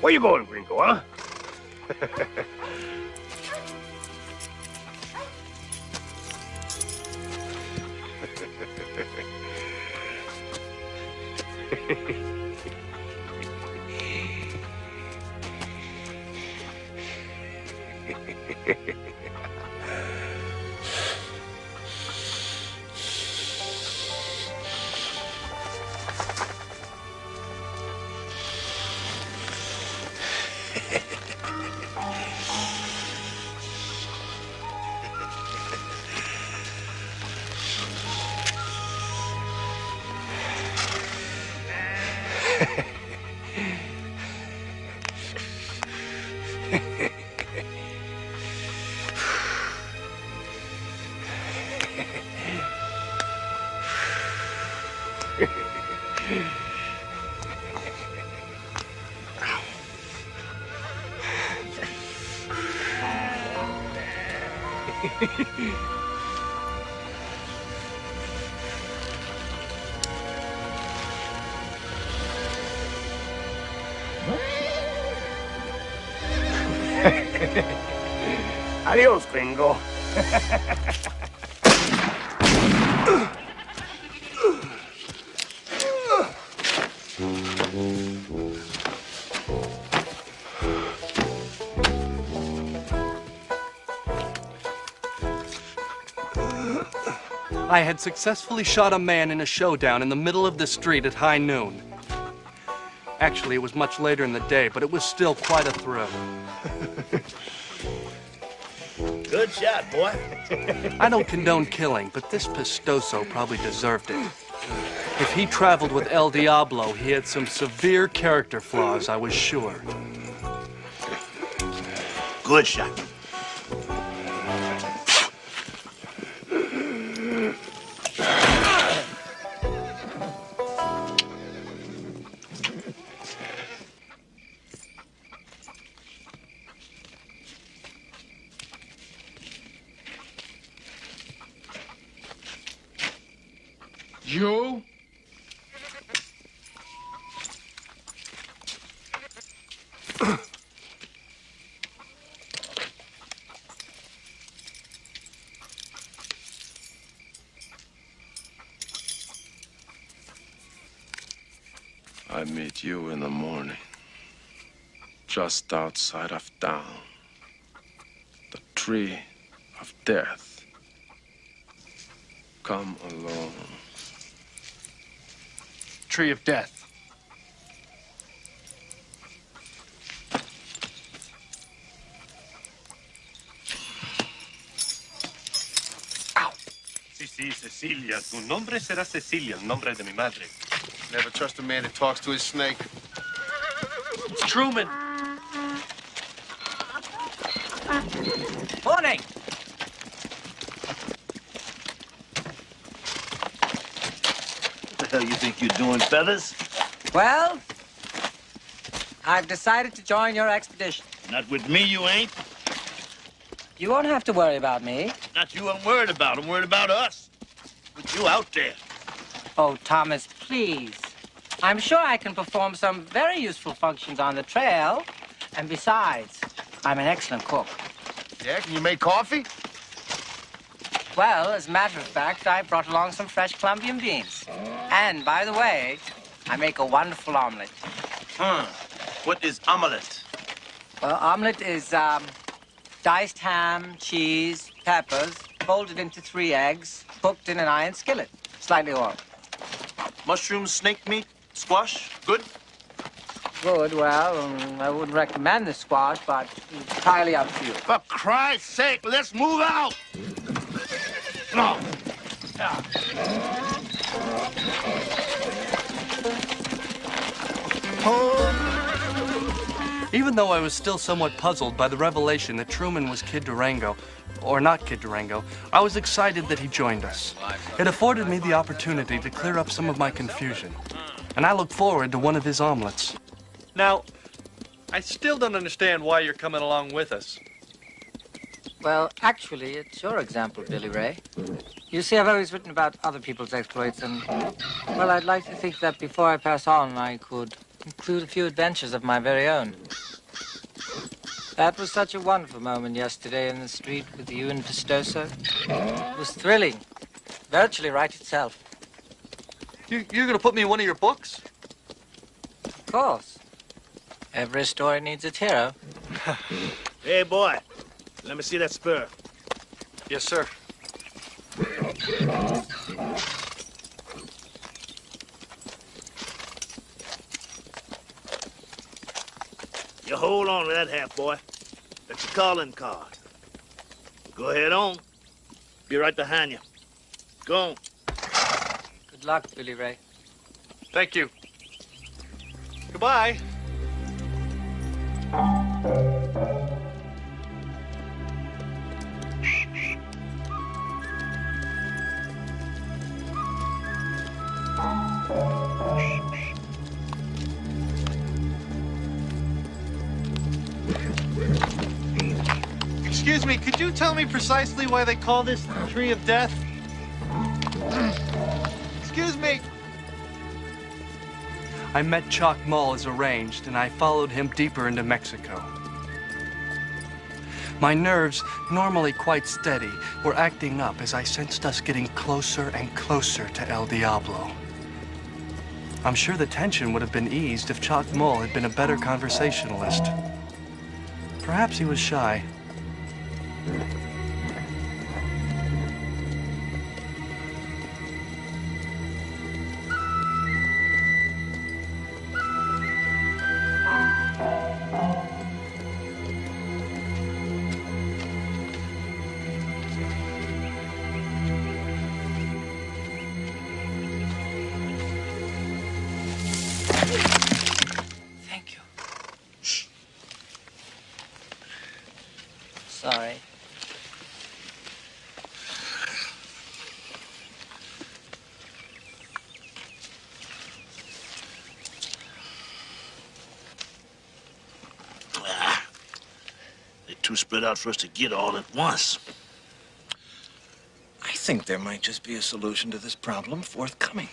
Where you going, gringo, huh? jejeje. Adiós, gringo. Had successfully shot a man in a showdown in the middle of the street at high noon. Actually, it was much later in the day, but it was still quite a thrill. Good shot, boy. I don't condone killing, but this Pistoso probably deserved it. If he traveled with El Diablo, he had some severe character flaws, I was sure. Good shot. Just outside of town, the tree of death. Come alone. Tree of death. Sí, sí, Cecilia. Tu nombre será Cecilia, el nombre de mi madre. Never trust a man that talks to his snake. It's Truman. Morning. What the hell you think you're doing, Feathers? Well, I've decided to join your expedition. Not with me, you ain't. You won't have to worry about me. Not you I'm worried about. I'm worried about us. With you out there. Oh, Thomas, please. I'm sure I can perform some very useful functions on the trail. And besides, I'm an excellent cook. Yeah, can you make coffee? Well, as a matter of fact, I brought along some fresh Colombian beans. And, by the way, I make a wonderful omelet. Hmm. What is omelette? Well, omelet is um, diced ham, cheese, peppers, folded into three eggs, cooked in an iron skillet, slightly oiled. Mushroom, snake meat, squash, good? Good, well, um, I wouldn't recommend the squash, but it's entirely up to you. For Christ's sake, let's move out! No. Even though I was still somewhat puzzled by the revelation that Truman was Kid Durango, or not Kid Durango, I was excited that he joined us. It afforded me the opportunity to clear up some of my confusion, and I look forward to one of his omelets. Now, I still don't understand why you're coming along with us. Well, actually, it's your example, Billy Ray. You see, I've always written about other people's exploits, and, well, I'd like to think that before I pass on, I could include a few adventures of my very own. That was such a wonderful moment yesterday in the street with you and Pistoso. It was thrilling. Virtually right itself. You, you're going to put me in one of your books? Of course. Every story needs its hero. Hey, boy. Let me see that spur. Yes, sir. You hold on to that hat, boy. That's your calling card. Go ahead on. Be right behind you. Go on. Good luck, Billy Ray. Thank you. Goodbye. Excuse me, could you tell me precisely why they call this the Tree of Death? Excuse me. I met Mull as arranged, and I followed him deeper into Mexico. My nerves, normally quite steady, were acting up as I sensed us getting closer and closer to El Diablo. I'm sure the tension would have been eased if Chalk Mull had been a better conversationalist. Perhaps he was shy. Too spread out for us to get all at once. I think there might just be a solution to this problem forthcoming.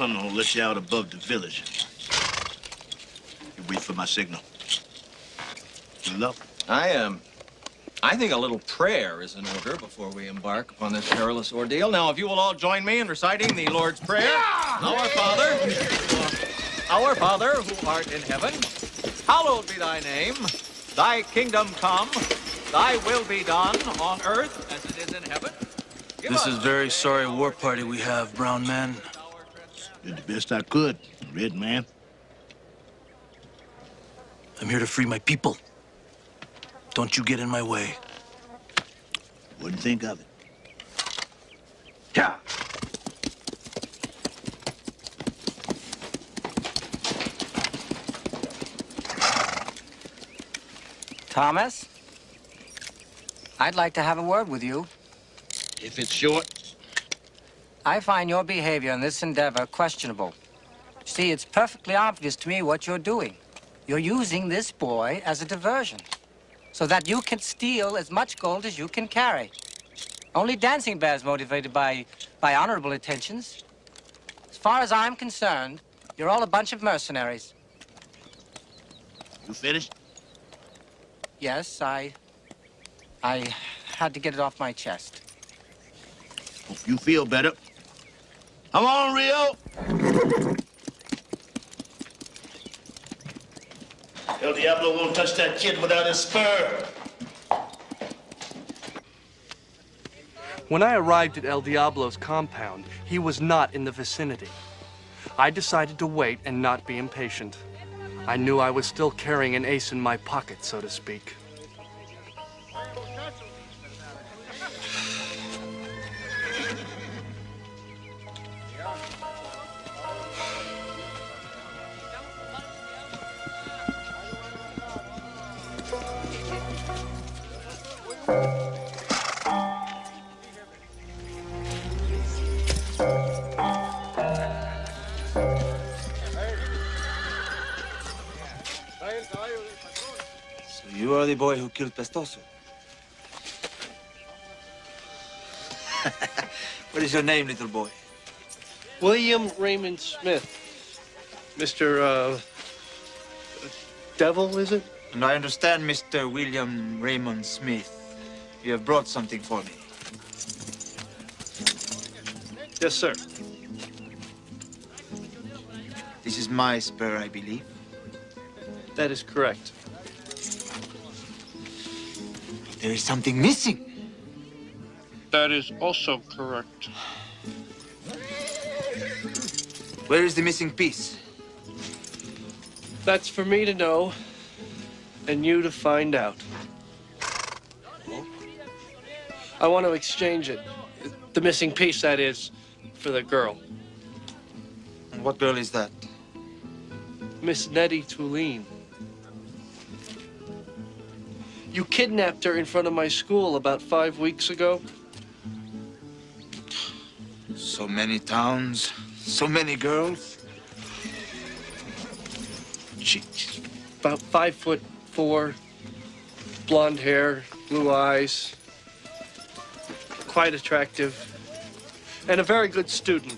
Tunnel will let you out above the village. You wait for my signal. Good luck. I am. Um, I think a little prayer is in order before we embark upon this perilous ordeal. Now, if you will all join me in reciting the Lord's Prayer. Our Father, our Father who art in heaven, hallowed be thy name. Thy kingdom come. Thy will be done on earth as it is in heaven. Give This is very sorry war party we have, brown man. Did the best I could, red man. I'm here to free my people. Don't you get in my way. Wouldn't think of it. Yeah. Thomas? I'd like to have a word with you. If it's short, I find your behavior in this endeavor questionable. See, it's perfectly obvious to me what you're doing. You're using this boy as a diversion so that you can steal as much gold as you can carry. Only Dancing Bear's motivated by, by honorable intentions. As far as I'm concerned, you're all a bunch of mercenaries. you finished? Yes, I... I had to get it off my chest. Hope you feel better. Come on, Rio. El Diablo won't touch that kid without his spur. When I arrived at El Diablo's compound, he was not in the vicinity. I decided to wait and not be impatient. I knew I was still carrying an ace in my pocket, so to speak. So you are the boy who killed Pistoso? what is your name, little boy? William Raymond Smith. Mr. Uh, Devil, is it? And I understand, Mr. William Raymond Smith, you have brought something for me. Yes, sir. This is my spur, I believe. That is correct. There is something missing. That is also correct. Where is the missing piece? That's for me to know and you to find out. I want to exchange it. The missing piece, that is, for the girl. And what girl is that? Miss Nettie Tulane. You kidnapped her in front of my school about five weeks ago. So many towns, so many girls. She, she's about five foot four, blonde hair, blue eyes, quite attractive, and a very good student.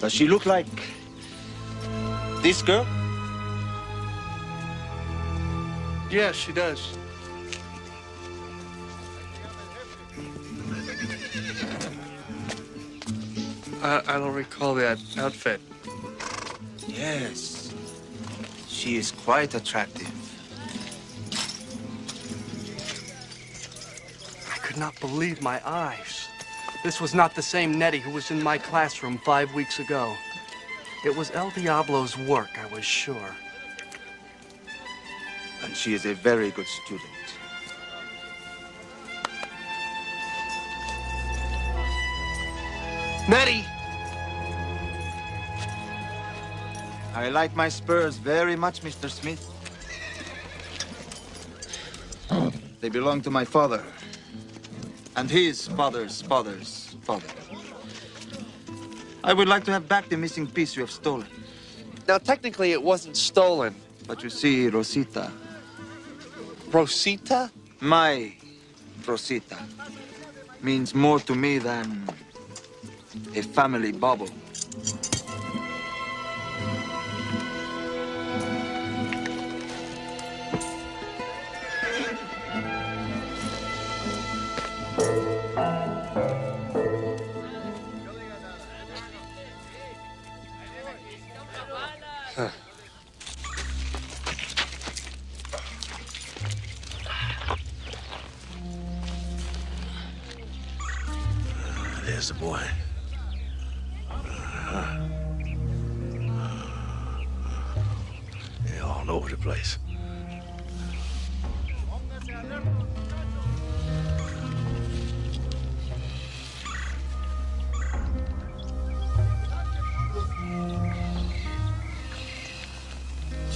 Does she look like this girl? Yes, she does. I, I don't recall that outfit. Yes. She is quite attractive. I could not believe my eyes. This was not the same Nettie who was in my classroom five weeks ago. It was El Diablo's work, I was sure. And she is a very good student. Nettie! I like my spurs very much, Mr. Smith. They belong to my father. And his father's father's father. I would like to have back the missing piece you have stolen. Now, technically, it wasn't stolen. But you see, Rosita, Rosita? My Rosita means more to me than a family bubble.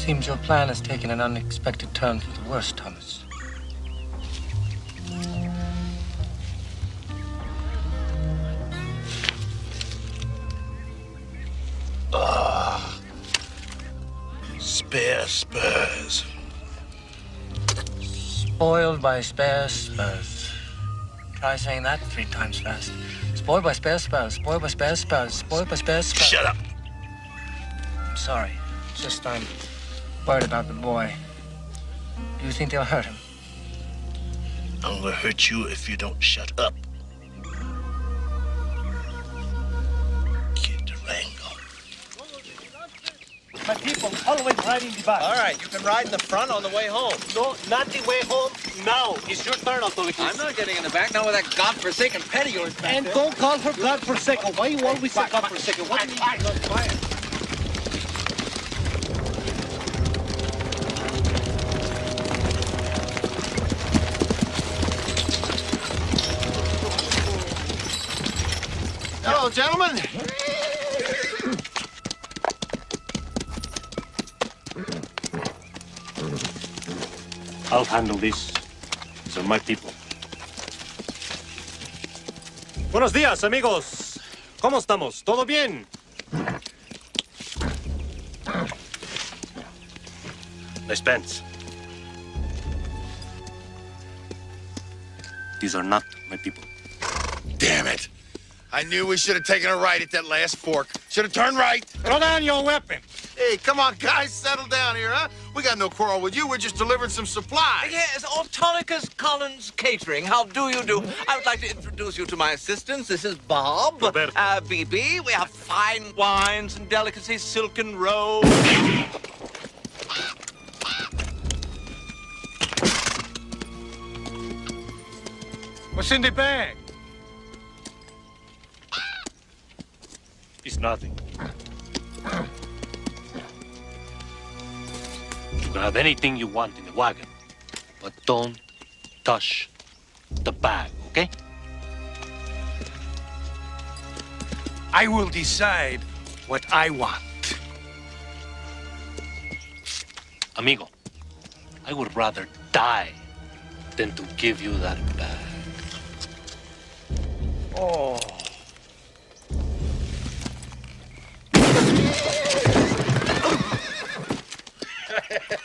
Seems your plan has taken an unexpected turn for the worse, Thomas. Ah. Spare spurs. Spoiled by spare spurs. Try saying that three times fast. Spoiled by spare spurs. Spoiled by spare spurs. Spoiled by spare spurs. Shut up. I'm sorry. It's just I'm worried about the boy. Do you think they'll hurt him? I'm gonna hurt you if you don't shut up. Kid Durango. My people always riding the back. All right, you can ride in the front on the way home. No, not the way home. Now, it's your turn, authorities. I'm not getting in the back, not with that godforsaken pet of yours back And there. don't call her godforsaken. Why you always say godforsaken? What do you mean? Gentlemen. I'll handle this. These are my people. Buenos días, amigos. ¿Cómo estamos? ¿Todo bien? Spence. These are not my people. Damn it. I knew we should have taken a right at that last fork. Should have turned right. Throw down your weapon. Hey, come on, guys. Settle down here, huh? We got no quarrel with you. We're just delivering some supplies. Yes, Autolycus Collins Catering. How do you do? I would like to introduce you to my assistants. This is Bob. Roberto. Uh, BB. We have fine wines and delicacies, silken robes. What's in the bag? It's nothing. You can have anything you want in the wagon, but don't touch the bag, okay? I will decide what I want. Amigo, I would rather die than to give you that bag. Oh.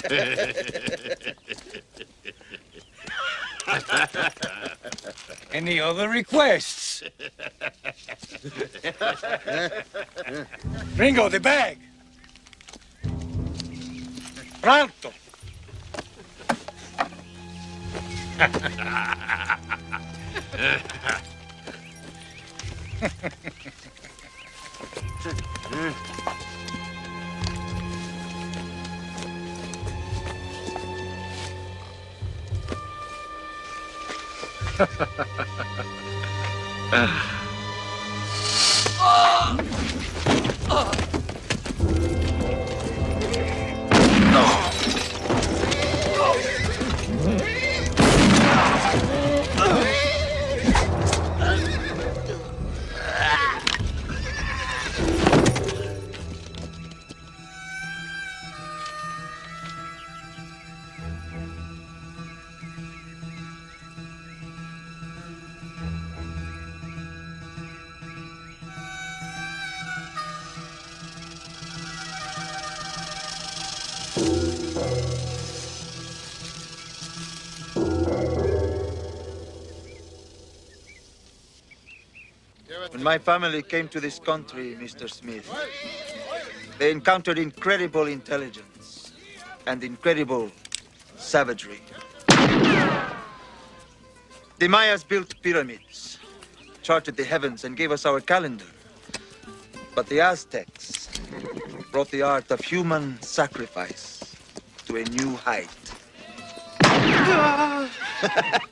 Any other requests? Ringo, the bag. Pronto. あ あ When my family came to this country, Mr. Smith, they encountered incredible intelligence and incredible savagery. The Mayas built pyramids, charted the heavens, and gave us our calendar. But the Aztecs brought the art of human sacrifice to a new height.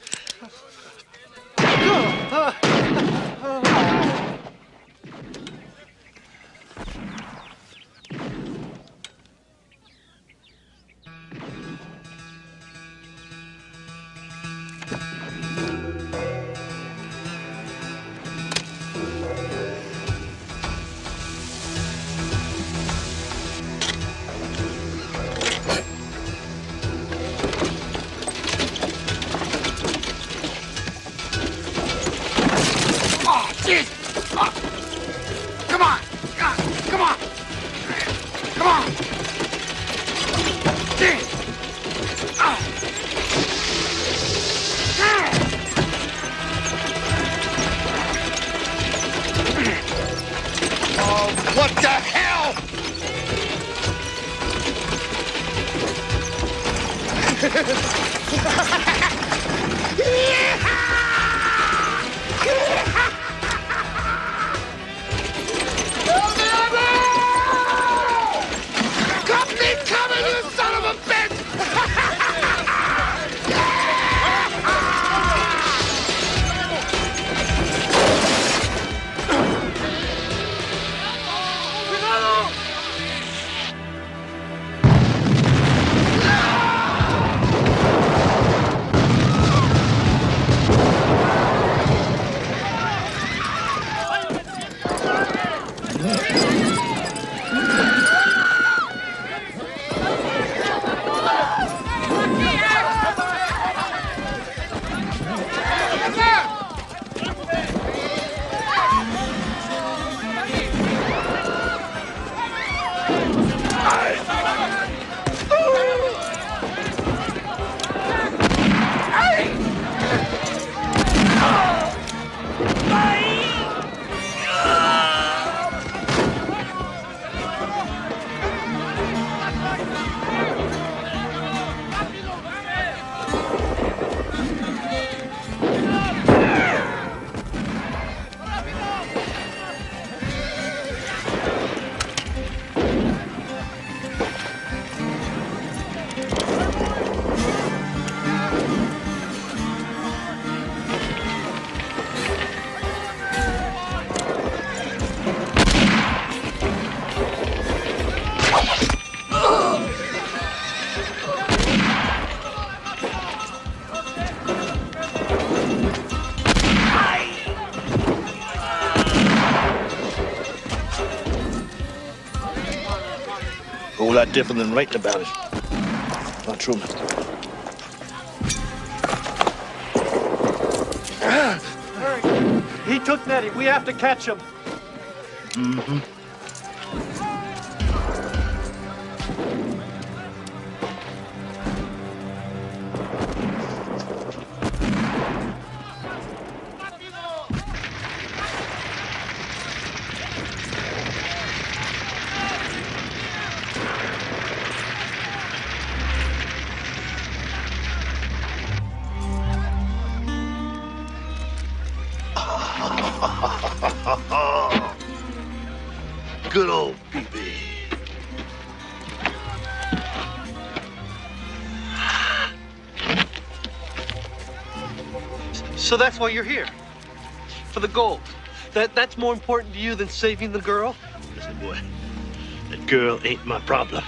different than writing about it. Not true, mister. He took Nettie. We have to catch him. Mm-hmm. So that's why you're here. For the gold. That that's more important to you than saving the girl? Listen, boy, that girl ain't my problem.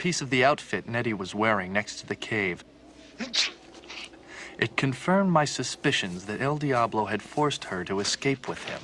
Piece of the outfit Nettie was wearing next to the cave. It confirmed my suspicions that El Diablo had forced her to escape with him.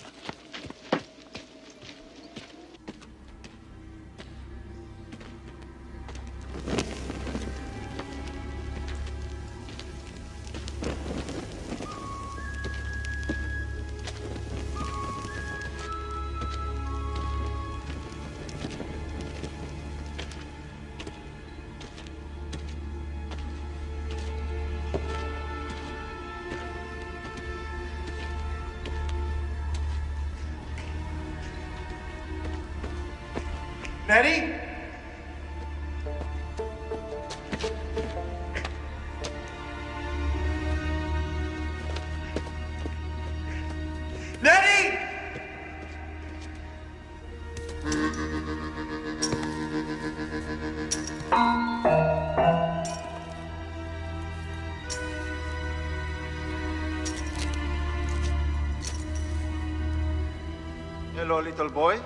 Hello, little boy.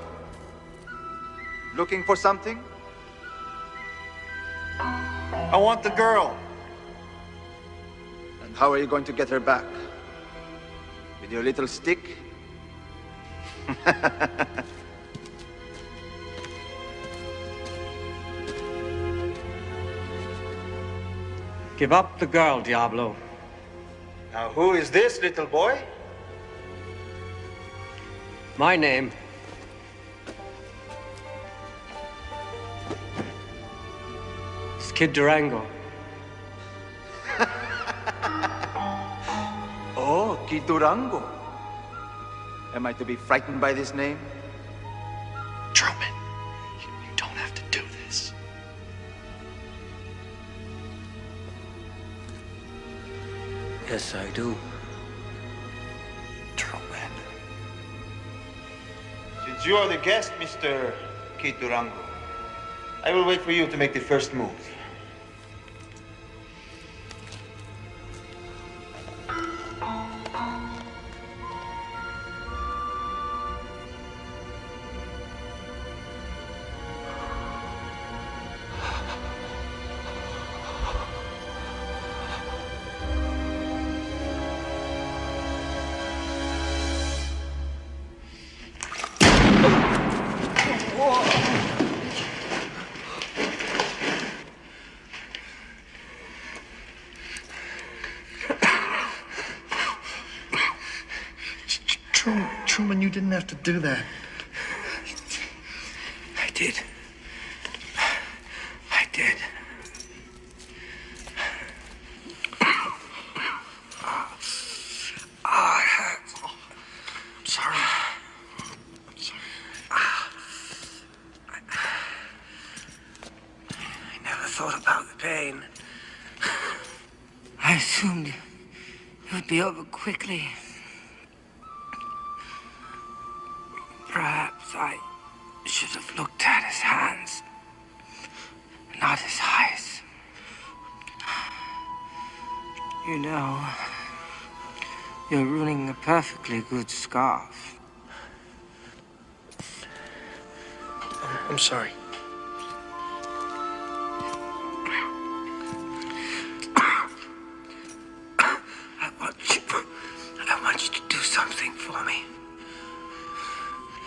Looking for something? I want the girl. And how are you going to get her back? With your little stick? Give up the girl, Diablo. Now, who is this little boy? My name is Kid Durango. Oh, Kid Durango. Am I to be frightened by this name? Truman, you, you don't have to do this. Yes, I do. Since you are the guest, Mr. Kid Durango, I will wait for you to make the first move. Do that. Perfectly good scarf. I'm sorry. I want you, I want you to do something for me.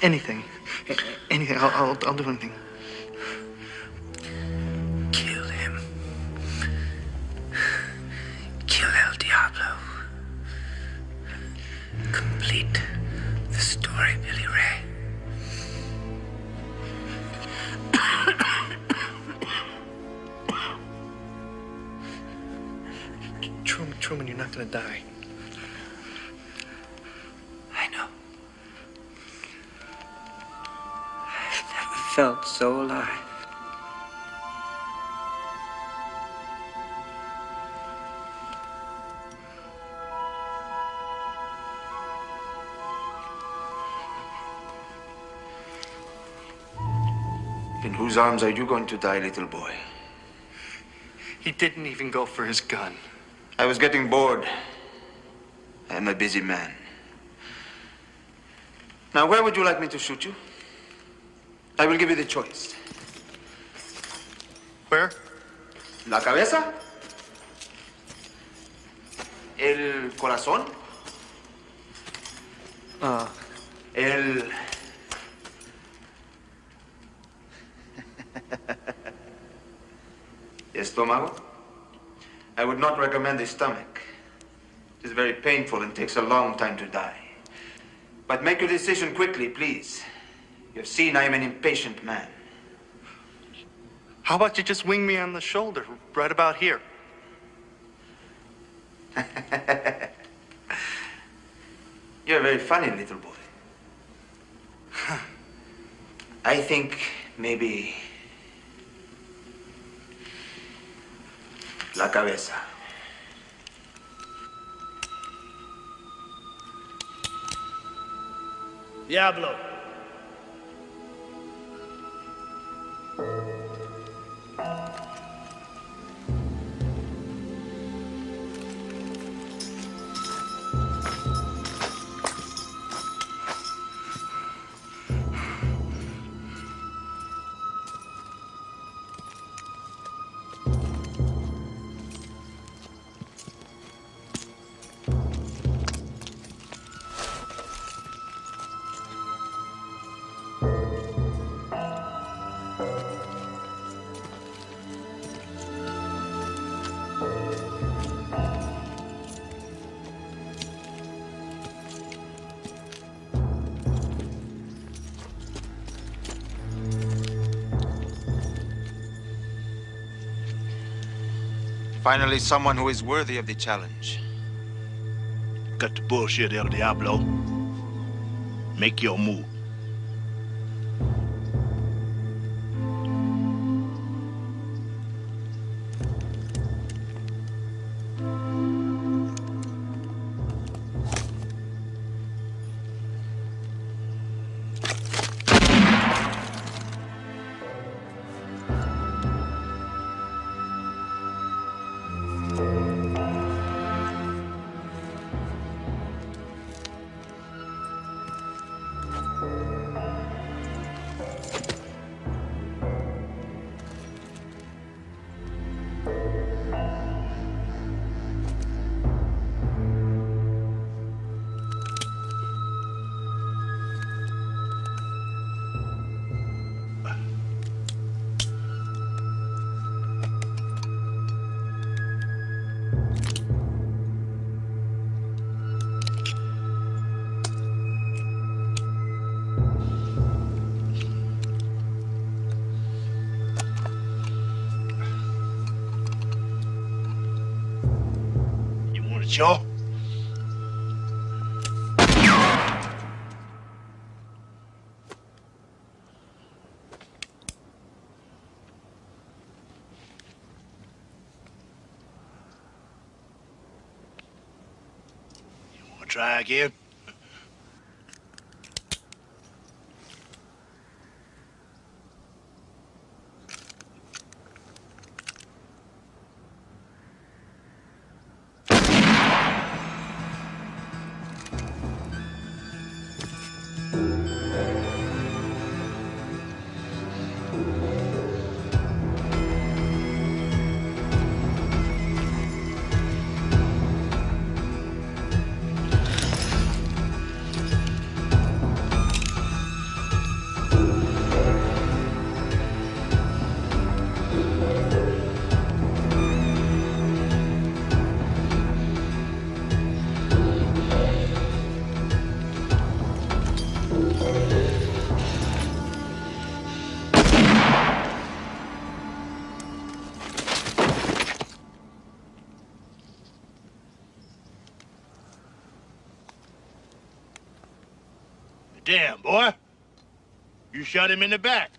Anything. Anything. I'll, I'll, I'll do anything. Felt so alive. In whose arms are you going to die, little boy? He didn't even go for his gun. I was getting bored. I am a busy man. Now, where would you like me to shoot you? I will give you the choice. Where? La cabeza? El corazón? Uh, El... Estómago? I would not recommend the stomach. It is very painful and takes a long time to die. But make your decision quickly, please. You have seen I am an impatient man. how about you just wing me on the shoulder, right about here? You're a very funny little boy. I think Maybe la cabeza. Diablo. Thank you. Finally, someone who is worthy of the challenge. Cut the bullshit, El Diablo. Make your move. Want? You want to try again? You shot him in the back.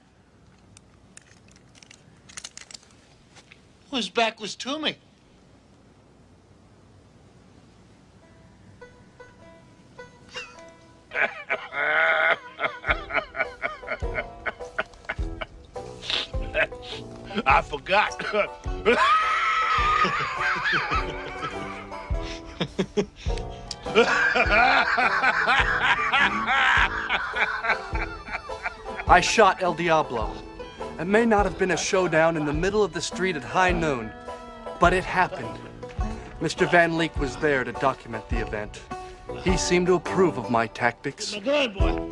His back was to me. I forgot. I shot El Diablo. It may not have been a showdown in the middle of the street at high noon, but it happened. Mr. Van Leek was there to document the event. He seemed to approve of my tactics. Good boy.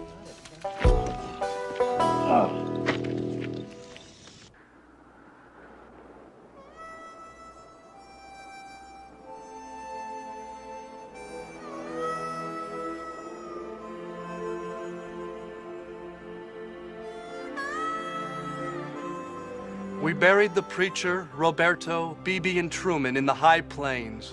Buried the preacher, Roberto, Beebe, and Truman in the high plains.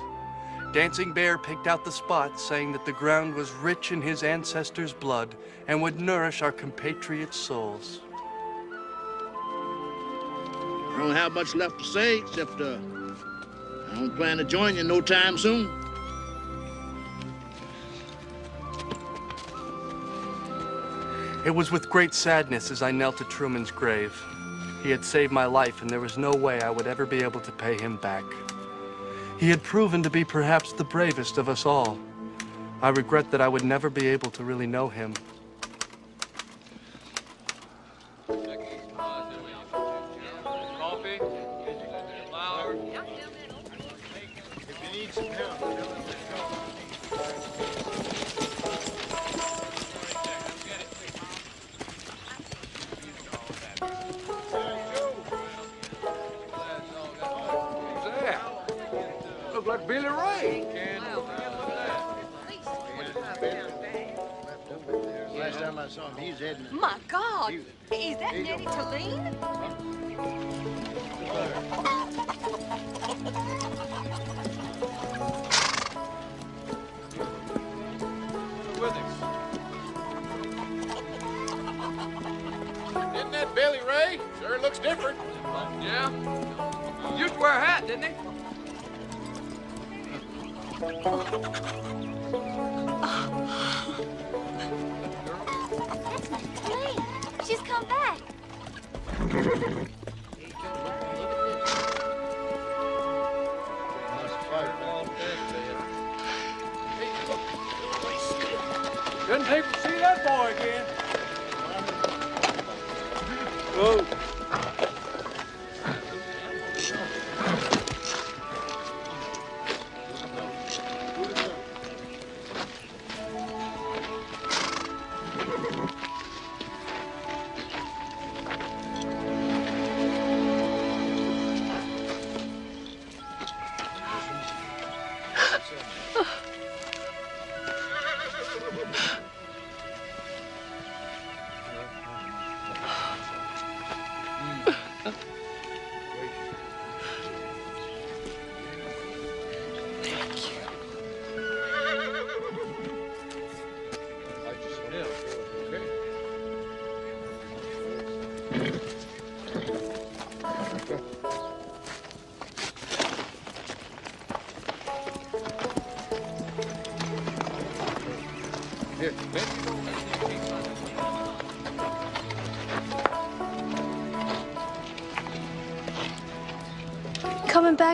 Dancing Bear picked out the spot, saying that the ground was rich in his ancestors' blood and would nourish our compatriots' souls. I don't have much left to say, except uh, I don't plan to join you no time soon. It was with great sadness as I knelt at Truman's grave. He had saved my life, and there was no way I would ever be able to pay him back. He had proven to be perhaps the bravest of us all. I regret that I would never be able to really know him.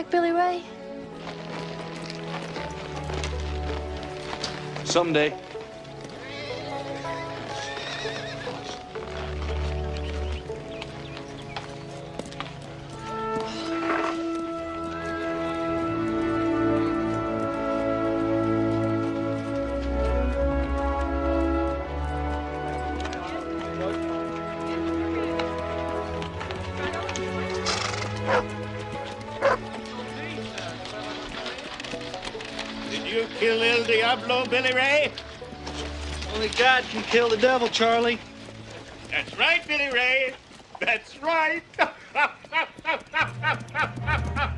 Back, Billy Ray? Someday. Diablo, Billy Ray? Only God can kill the devil, Charlie. That's right, Billy Ray. That's right.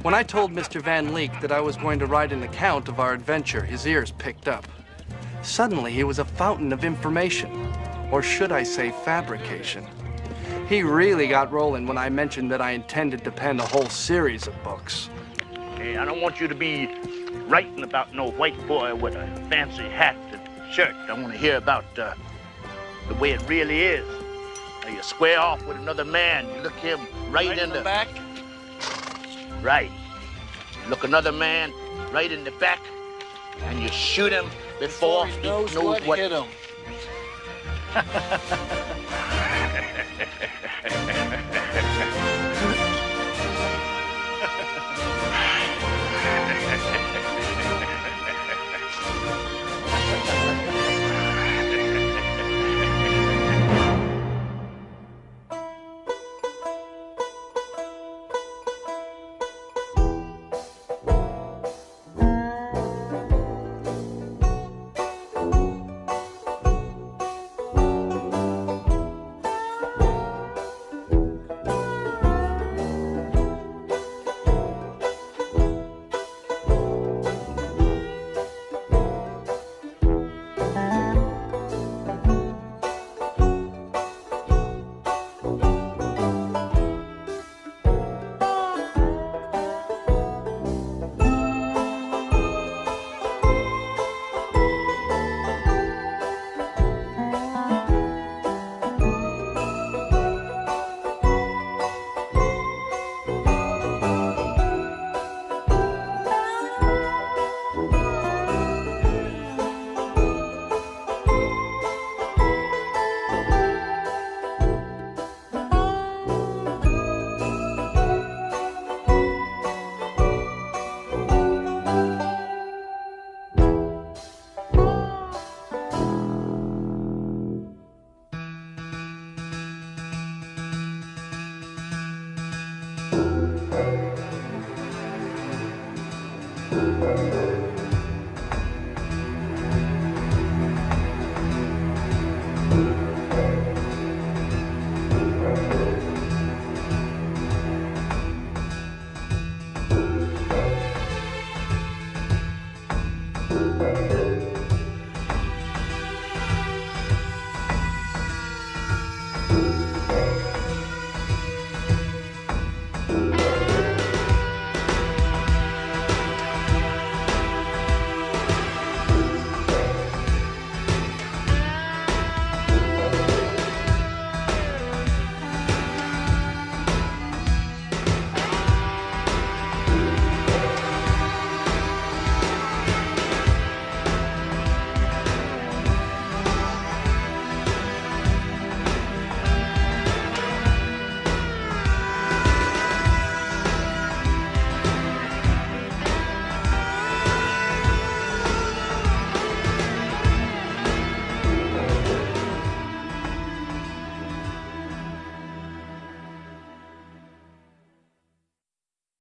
When I told Mr. Van Leek that I was going to write an account of our adventure, his ears picked up. Suddenly, he was a fountain of information, or should I say fabrication. He really got rolling when I mentioned that I intended to pen a whole series of books. Hey, I don't want you to be writing about no white boy with a fancy hat and shirt. I want to hear about uh, the way it really is. Now you square off with another man, you look him right, in the back. Right. You look another man right in the back, and you shoot him before, he knows, what, hit him.